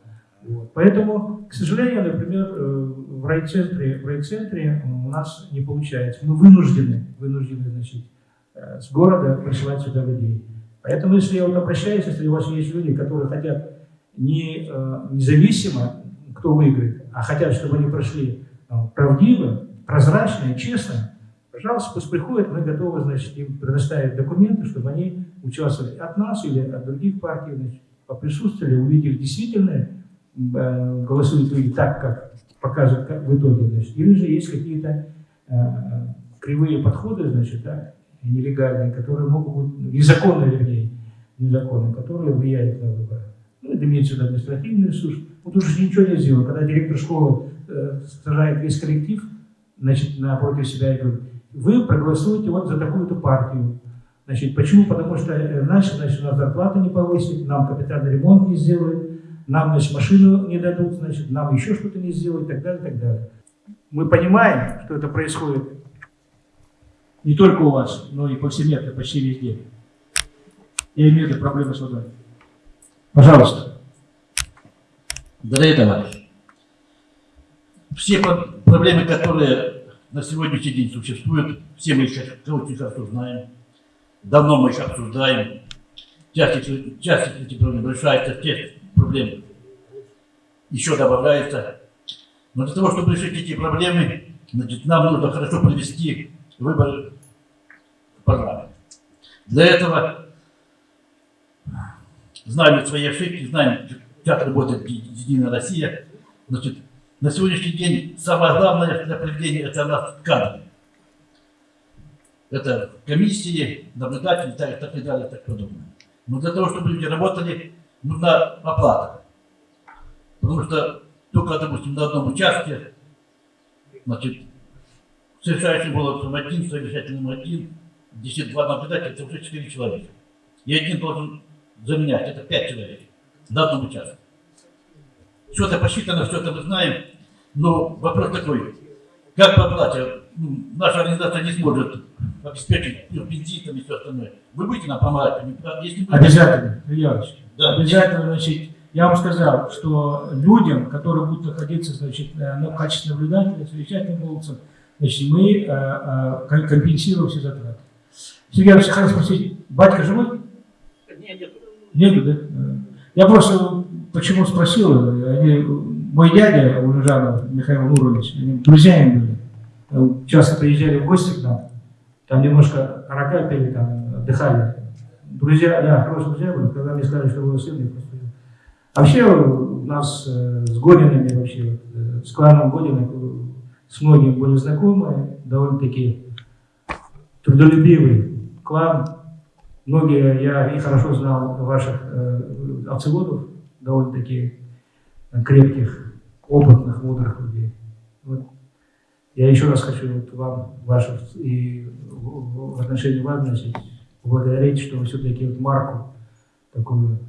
S1: Вот. Поэтому, к сожалению, например, э, в райцентре, в райцентре у нас не получается. Мы вынуждены, вынуждены, значит, э, с города присылать сюда людей. Поэтому, если я вот обращаюсь, если у вас есть люди, которые хотят не э, независимо, кто выиграет, а хотят, чтобы они прошли э, правдиво, прозрачно и честно, пожалуйста, пусть приходят, мы готовы, значит, им предоставить документы, чтобы они участвовали от нас или от других партий, значит, поприсутствовали, увидели действительно, э, голосуют люди так, как показывают как в итоге, значит, или же есть какие-то кривые подходы, значит, да, нелегальные, которые могут быть, незаконные, вернее, незаконные, которые влияют на выборы. Ну, это имеется в виду административный ресурс. Вот уже ничего не сделано. Когда директор школы э, сажает весь коллектив, значит, напротив себя и говорит, вы проголосуете вот за такую-то партию. Значит, почему? Потому что э, иначе, значит, у нас зарплаты не повысит, нам капитальный ремонт не сделают, нам, значит, машину не дадут, значит, нам еще что-то не сделают, и так далее, и так далее. Мы понимаем, что это происходит не только у вас, но и повсеместно, почти везде. Я имею в виду проблемы с водой. Пожалуйста.
S8: Дорогие товарищи, все про- проблемы, которые на сегодняшний день существует, все мы сейчас очень хорошо знаем, давно мы их обсуждаем, часть, этих- часть этих проблем решается, часть проблем еще добавляется. Но для того, чтобы решить эти проблемы, значит, нам нужно хорошо провести выборы в парламент. Для этого знаем свои ошибки, знаем, как работает Единая Россия. Значит, на сегодняшний день самое главное для проведения это у нас кадры. Это комиссии, наблюдатели, так, так и далее, так подобное. Но для того, чтобы люди работали, нужна оплата. Потому что только, допустим, на одном участке, значит, совершающим голосом один, совещательным один, если два наблюдателя, это уже четыре человека. И один должен заменять, это пять человек на одном участке. Все это посчитано, все это мы знаем, но вопрос такой, как по оплате? Ну, наша организация не сможет обеспечить бензином и все остальное. Вы будете нам помогать? Если вы-
S1: Обязательно, Ильич.
S8: Да.
S1: Обязательно, значит, я вам сказал, что людям, которые будут находиться, значит, э, ну, в качестве наблюдателя, совещательным голосом, значит, мы э, ком- компенсируем все затраты. Сергей Иванович, хотел спросить, батька живой?
S8: Нет, нет.
S1: Нету, да? Я просто почему спросил, они, мой дядя Улюжанов Михаил Нурович, они друзьями были, часто приезжали в гости к нам, там немножко арака пили, там отдыхали. Друзья, да, хорошие друзья были, когда мне сказали, что его сын, я просто... Вообще у нас э, с Годинами вообще, с кланом Годиных, э, с многими были знакомы, довольно-таки трудолюбивый клан. Многие, я и хорошо знал ваших э, овцеводов, довольно-таки крепких, опытных, мудрых людей. Вот. Я еще раз хочу вот вам, вашу, и в, отношении вас, значит, поблагодарить, что вы все-таки вот марку такую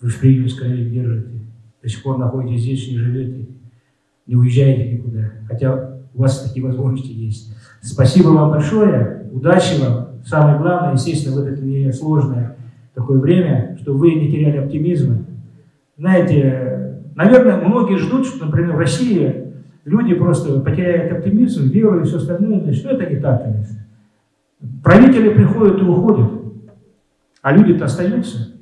S1: вы в приюте скорее держите. До сих пор находитесь здесь, не живете, не уезжаете никуда. Хотя у вас такие возможности есть. Спасибо вам большое, удачи вам. Самое главное, естественно, в это несложное такое время, что вы не теряли оптимизма. Знаете, наверное, многие ждут, что, например, в России люди просто потеряют оптимизм, веру и все остальное. Значит, это не так, конечно. Правители приходят и уходят, а люди-то остаются.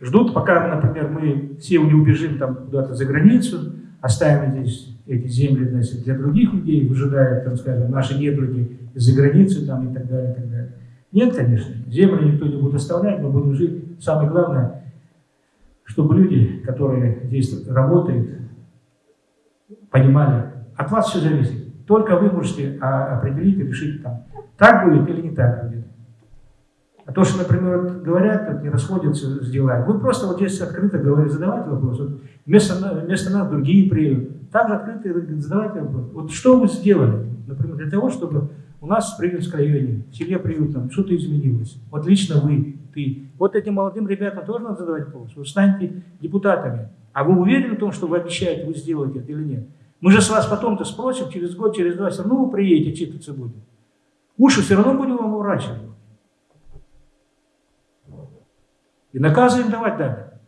S1: Ждут, пока, например, мы все не убежим там куда-то за границу, оставим здесь эти земли значит, для других людей, выжидая, там, скажем, наши недруги из-за границы там, и так далее, и так далее. Нет, конечно, земли никто не будет оставлять, мы будем жить. Самое главное, чтобы люди, которые здесь работают, понимали, от вас все зависит. Только вы можете а, определить и решить там, так будет или не так будет. А то, что, например, вот говорят, вот не расходятся с делами, вы просто вот здесь открыто говорите, задавайте вопрос. Вот вместо, вместо нас другие приедут. Также открыто задавайте вопрос. Вот что вы сделали, например, для того, чтобы у нас в Приютском районе, в селе Приютном, что-то изменилось. Вот лично вы, ты. Вот этим молодым ребятам тоже надо задавать вопрос. Вы станете депутатами. А вы уверены в том, что вы обещаете, вы сделаете это или нет? Мы же с вас потом-то спросим, через год, через два, все равно вы приедете, отчитываться будем. Уши все равно будем вам уворачивать. И наказы им давать надо.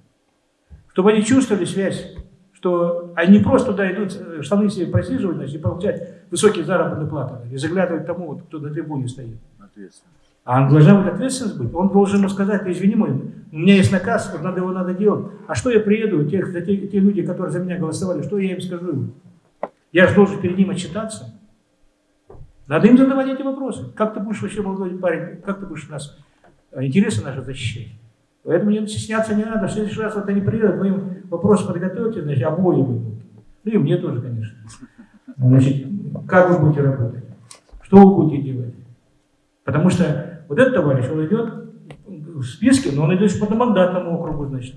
S1: Чтобы они чувствовали связь, что они просто туда идут э, штаны себе просиживать, значит, и получать высокие заработные платы, и заглядывать тому, вот, кто на трибуне стоит. А он должна быть ответственность быть. Он должен ему сказать, «Ты извини мой, у меня есть наказ, вот надо его надо делать. А что я приеду, те, за те, те люди, которые за меня голосовали, что я им скажу? Я же должен перед ним отчитаться. Надо им задавать эти вопросы. Как ты будешь вообще, молодой парень, как ты будешь нас, э, интересы наши защищать? Поэтому не стесняться не надо. В следующий раз вот они приедут, вы им вопрос подготовьте, значит, обои будут. Ну и мне тоже, конечно. Значит, как вы будете работать? Что вы будете делать? Потому что вот этот товарищ, он идет в списке, но он идет по одномандатному округу, значит.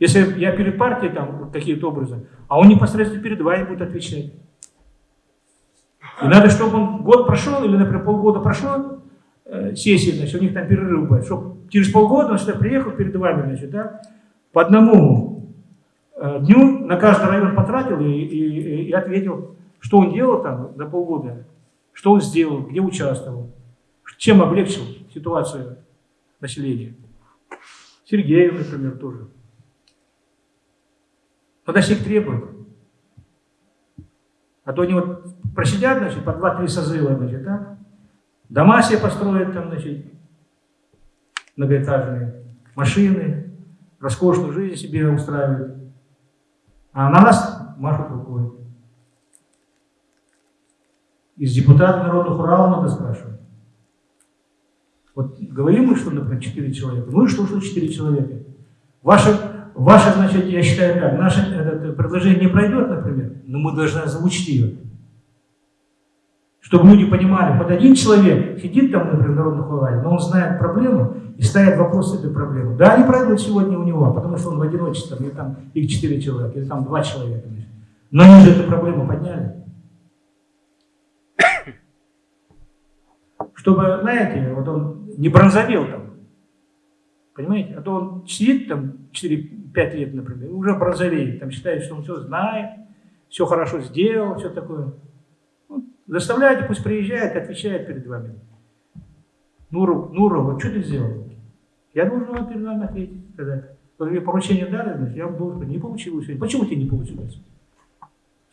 S1: Если я перед партией там какие-то образы, а он непосредственно перед вами будет отвечать. И надо, чтобы он год прошел, или, например, полгода прошло, э, сессии, значит, у них там перерыв будет, чтобы через полгода он сюда приехал перед вами, значит, да, по одному э, дню на каждый район потратил и, и- и ответил, что он делал там за полгода, что он сделал, где участвовал, чем облегчил ситуацию населения. Сергеев, например, тоже. Надо всех требовать. А то они вот просидят, значит, по 2-3 созыва, значит, так? Дома себе построят там, значит, многоэтажные, машины, роскошную жизнь себе устраивают. А на нас машут рукой. Из депутатов народных Урала надо спрашивать. Вот говорим мы, что, например, 4 человека. Ну и что, что 4 человека? Ваше, ваше значит, я считаю так, наше это, предложение не пройдет, например, но мы должны озвучить ее. Чтобы люди понимали, под один человек сидит там, например, в народных Урале, но он знает проблему и ставит вопрос этой проблемы. Да, они пройдут сегодня у него, потому что он в одиночестве, или там их 4 человека, или там 2 человека. Но они же эту проблему подняли. Чтобы, знаете, вот он не бронзовел там. Понимаете? А то он сидит там 4-5 лет, например, уже бронзовеет. Там считает, что он все знает, все хорошо сделал, все такое. Вот, заставляйте, пусть приезжает, отвечает перед вами. Нуру, вот что ты сделал? Я должен вам перед вами ответить, сказать. Вот мне поручение дали, значит, я должен, не получилось. Почему тебе не получилось?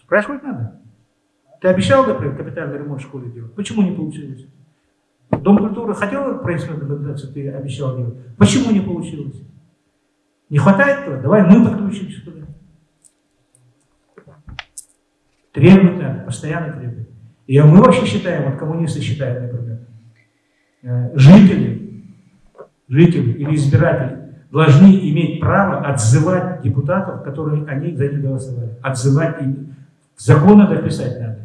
S1: Спрашивать надо. Ты обещал, например, капитальный ремонт в школе делать? Почему не получилось? Дом культуры хотел проектную документацию, ты обещал делать. Почему не получилось? Не хватает этого? Давай мы подключимся туда. Надо, постоянно требовать. И мы вообще считаем, вот коммунисты считают, например, э, жители, жители или избиратели должны иметь право отзывать депутатов, которые они за них голосовали. Отзывать им. Закон надо писать надо.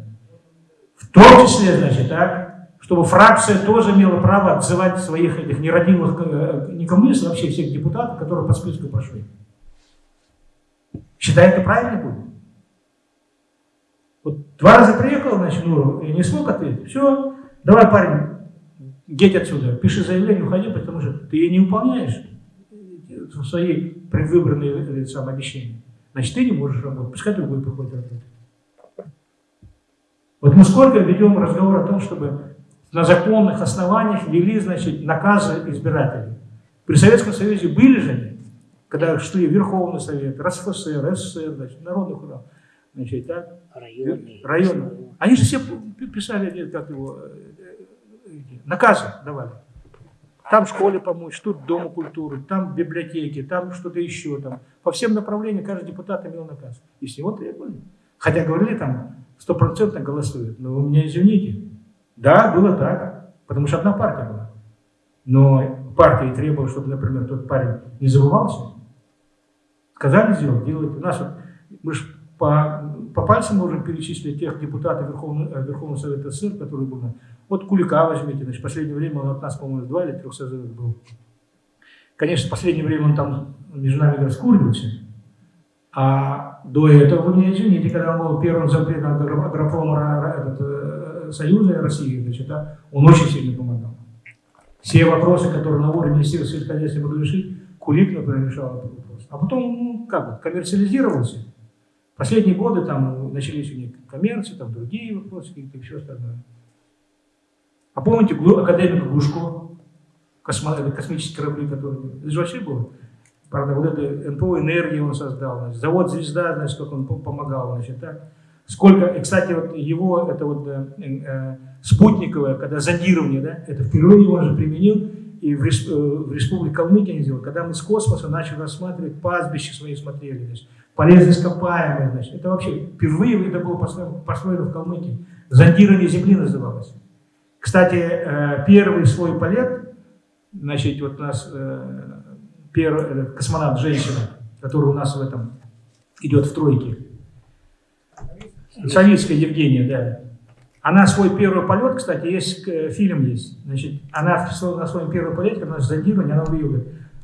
S1: В том числе, значит, так, чтобы фракция тоже имела право отзывать своих этих нерадивых, э, не коммунистов, вообще всех депутатов, которые по списку прошли. Считает, это правильно будет? Вот два раза приехал, значит, Нуру, и не смог ответить. Все, давай, парень, геть отсюда, пиши заявление, уходи, потому что ты ее не выполняешь свои предвыборные сам, обещания. Значит, ты не можешь работать, пускай другой приходит работать. Вот мы сколько ведем разговор о том, чтобы на законных основаниях ввели, значит, наказы избирателей. При Советском Союзе были же они, когда шли Верховный Совет, РСФСР, СССР, значит, Народный храм, значит, так,
S2: Районный.
S1: районы. Они же все писали, как его, э, наказы давали. Там школе помочь, тут Дому культуры, там в библиотеке, там что-то еще. Там. По всем направлениям каждый депутат имел наказ. И с него требовали. Хотя говорили, там стопроцентно голосуют. Но вы меня извините, да, было так, потому что одна партия была. Но партия требовала, чтобы, например, тот парень не забывался. Сказали сделать, делать. У нас вот, мы же по, по пальцам можем перечислить тех депутатов Верховного, э, Верховного Совета СССР, которые были. Вот Кулика возьмите, значит, в последнее время он от нас, по-моему, два или трех созывов был. Конечно, в последнее время он там между нами раскуривался. А до этого, вы меня извините, когда он был первым зампредом агропрома этот, э, Союза России, значит, да, он очень сильно помогал. Все вопросы, которые на уровне Министерства сельскохозяйства могли решить, Кулик, например, решал этот вопрос. А потом, ну, как бы, коммерциализировался. Последние годы там начались у них коммерции, там другие вопросы, какие-то еще остальное. А помните академика Глушко, космо, космические корабли, которые... Это же вообще было. Правда, вот это НПО энергии он создал, значит, завод «Звезда», значит, как он помогал, значит, так. Сколько, и, кстати, вот его, это вот э, э, спутниковое, когда зондирование, да, это впервые он же применил, и в, респ, э, в Республике Калмыкия не сделал, когда мы с космоса начали рассматривать пастбища свои смотрели, значит, полезные ископаемые, значит, это вообще впервые это было построено, в Калмыкии, зондирование Земли называлось. Кстати, э, первый свой полет, значит, вот у нас э, первый космонавт женщина, который у нас в этом идет в тройке, Савицкая Евгения, да. Она свой первый полет, кстати, есть фильм есть. Значит, она на своем первом полете, когда она зондирование, она увидела,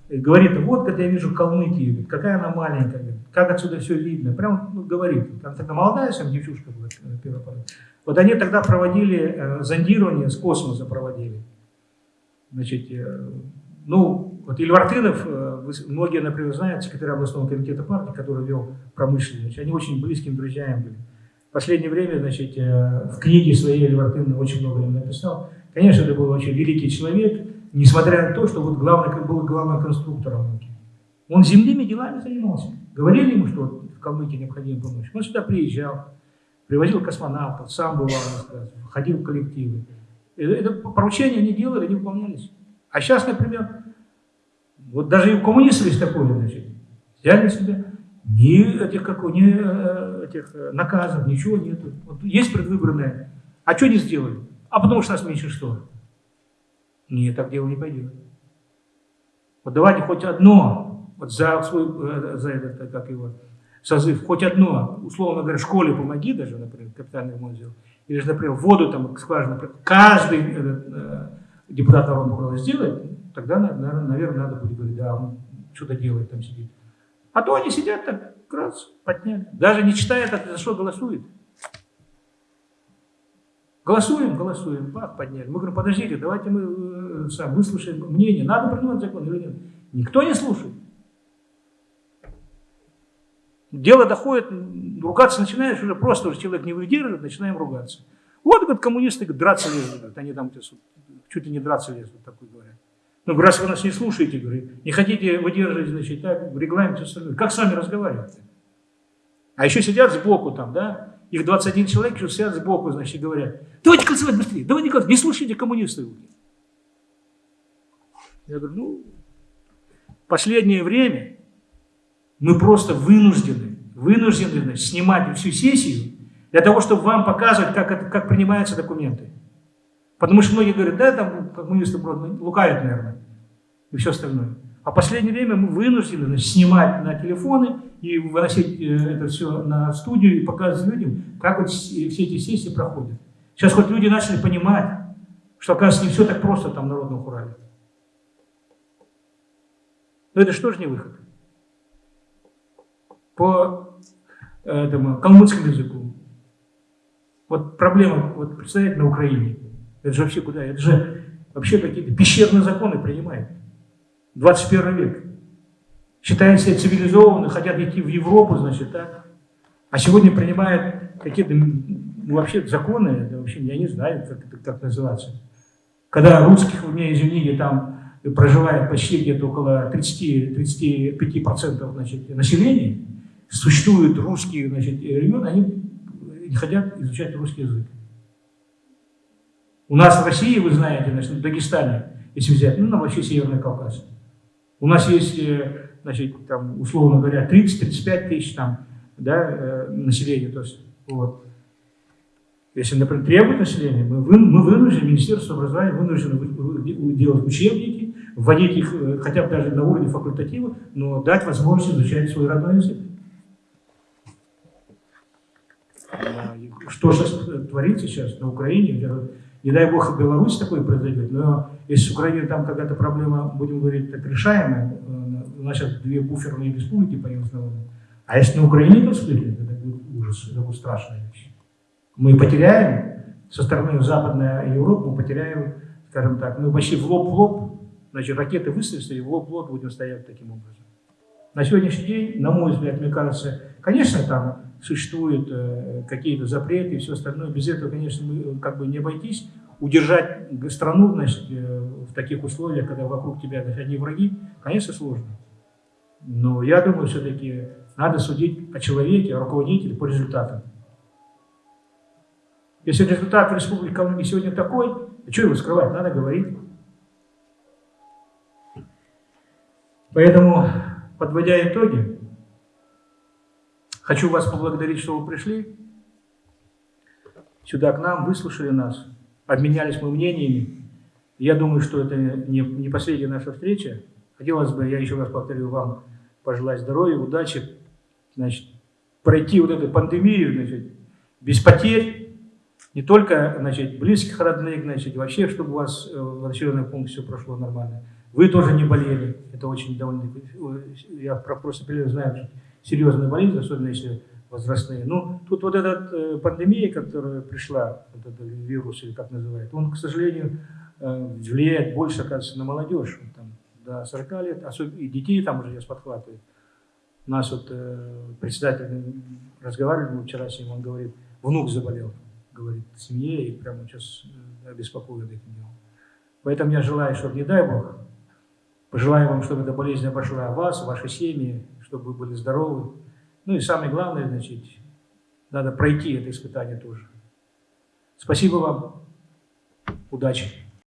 S1: говорит, вот, когда я вижу Калмыкию, какая она маленькая, как отсюда все видно. Прям ну, говорит. Она тогда молодая сам девчушка была, э, первый полет. Вот они тогда проводили э, зондирование, с космоса проводили. Значит, э, ну, вот Ильвартынов, э, многие, например, знают, секретарь областного комитета партии, который вел промышленность, они очень близкими друзьями были. В последнее время, значит, э, в книге своей Эльвартын очень много им написал. Конечно, это был очень великий человек, несмотря на то, что вот главный, был главным конструктором. Он земными делами занимался. Говорили ему, что в Калмыкии необходимо помочь. Он сюда приезжал, Привозил космонавтов, сам бывал, ходил в коллективы. Это поручения не делали, не выполнялись. А сейчас, например, вот даже и у коммунистов есть такое, значит, взяли себя, ни этих, как, ни э, этих э, наказов, ничего нету. Вот есть предвыборное, а что не сделали? А потому что нас меньшинство. Нет, так дело не пойдет. Вот давайте хоть одно, вот за свой, э, за этот, э, как его, созыв, хоть одно, условно говоря, школе помоги даже, например, капитальный ремонт сделал, или же, например, воду там, скважину, каждый этот, э, депутат народного храма сделает, тогда, наверное, наверное, надо будет говорить, да, он что-то делает, там сидит. А то они сидят так, раз, подняли. Даже не читая, так, за что голосует. Голосуем, голосуем, бах, подняли. Мы говорим, подождите, давайте мы э, сам выслушаем мнение, надо принимать закон или нет. Никто не слушает. Дело доходит, ругаться начинаешь, уже просто уже человек не выдерживает, начинаем ругаться. Вот, говорят, коммунисты говорят, драться лезут, говорят, они там чуть ли не драться лезут, такой говорят. Ну, раз вы нас не слушаете, говорит, не хотите выдерживать, значит, так, регламент, остальное. Как с вами разговаривать? А еще сидят сбоку там, да, их 21 человек еще сидят сбоку, значит, говорят, давайте голосовать быстрее, давайте голосовать, не слушайте коммунистов. Я говорю, ну, последнее время мы просто вынуждены, вынуждены снимать всю сессию для того, чтобы вам показывать, как, как принимаются документы. Потому что многие говорят, да, там коммунисты просто лукавят, наверное, и все остальное. А в последнее время мы вынуждены значит, снимать на телефоны и выносить э, это все на студию и показывать людям, как вот все эти сессии проходят. Сейчас хоть люди начали понимать, что, оказывается, не все так просто там в Народном Хурале. Но это же не выход? По этому калмыцкому языку. Вот проблема, вот представляете, на Украине. Это же вообще куда? Это же вообще какие-то пещерные законы принимают. 21 век. Считают себя цивилизованными, хотят идти в Европу, значит, да? А сегодня принимают какие-то ну, вообще законы, это вообще я не знаю, как это как называться. Когда русских, вы меня извините, там проживает почти где-то около 30-35% значит, населения, существуют русские значит, регионы, они не хотят изучать русский язык. У нас в России, вы знаете, значит, в Дагестане, если взять, ну, на вообще Северный Кавказ, у нас есть, э, значит, там, условно говоря, 30-35 тысяч там, да, э, населения. То есть, вот. Если, например, требует население, мы, вы, мы вынуждены, Министерство образования вынуждено делать учебники, вводить их э, хотя бы даже на уровне факультатива, но дать возможность изучать свой родной язык. А, что сейчас творится сейчас на Украине, не дай бог в Беларуси такое произойдет, но если с Украиной там какая-то проблема, будем говорить, так решаемая, э, у нас сейчас две буферные республики появились на а если на Украине то вспыхнет, это будет ужас, это будет страшная вещь. Мы потеряем, со стороны Западной Европы мы потеряем, скажем так, мы почти в лоб в лоб, значит, ракеты выстрелятся и в лоб в лоб будем стоять таким образом. На сегодняшний день, на мой взгляд, мне кажется, конечно, там существуют э, какие-то запреты и все остальное. Без этого, конечно, мы э, как бы не обойтись. Удержать страну, значит, э, в таких условиях, когда вокруг тебя значит, одни враги, конечно, сложно. Но я думаю, все-таки надо судить о человеке, о руководителе по результатам. Если результат в Республике Калмыкия сегодня такой, то что его скрывать? Надо говорить. Поэтому, подводя итоги, хочу вас поблагодарить, что вы пришли сюда к нам, выслушали нас, обменялись мы мнениями. Я думаю, что это не, последняя наша встреча. Хотелось бы, я еще раз повторю вам, пожелать здоровья, удачи, значит, пройти вот эту пандемию, значит, без потерь, не только, значит, близких, родных, значит, вообще, чтобы у вас э, в населенном пункте все прошло нормально. Вы тоже не болели, это очень довольно, я просто знаю, серьезные болезни, особенно если возрастные. Ну, тут вот эта э, пандемия, которая пришла, вот этот вирус, или как называют, он, к сожалению, э, влияет больше, оказывается, на молодежь. Там, до 40 лет, особенно и детей там уже сейчас подхватывает. У нас вот э, председатель разговаривал вчера с ним, он говорит, внук заболел, говорит, в семье, и прямо сейчас э, обеспокоен этим делом. Поэтому я желаю, чтобы, не дай Бог, пожелаю вам, чтобы эта болезнь обошла вас, ваши семьи, чтобы вы были здоровы. Ну и самое главное, значит, надо пройти это испытание тоже. Спасибо вам. Удачи.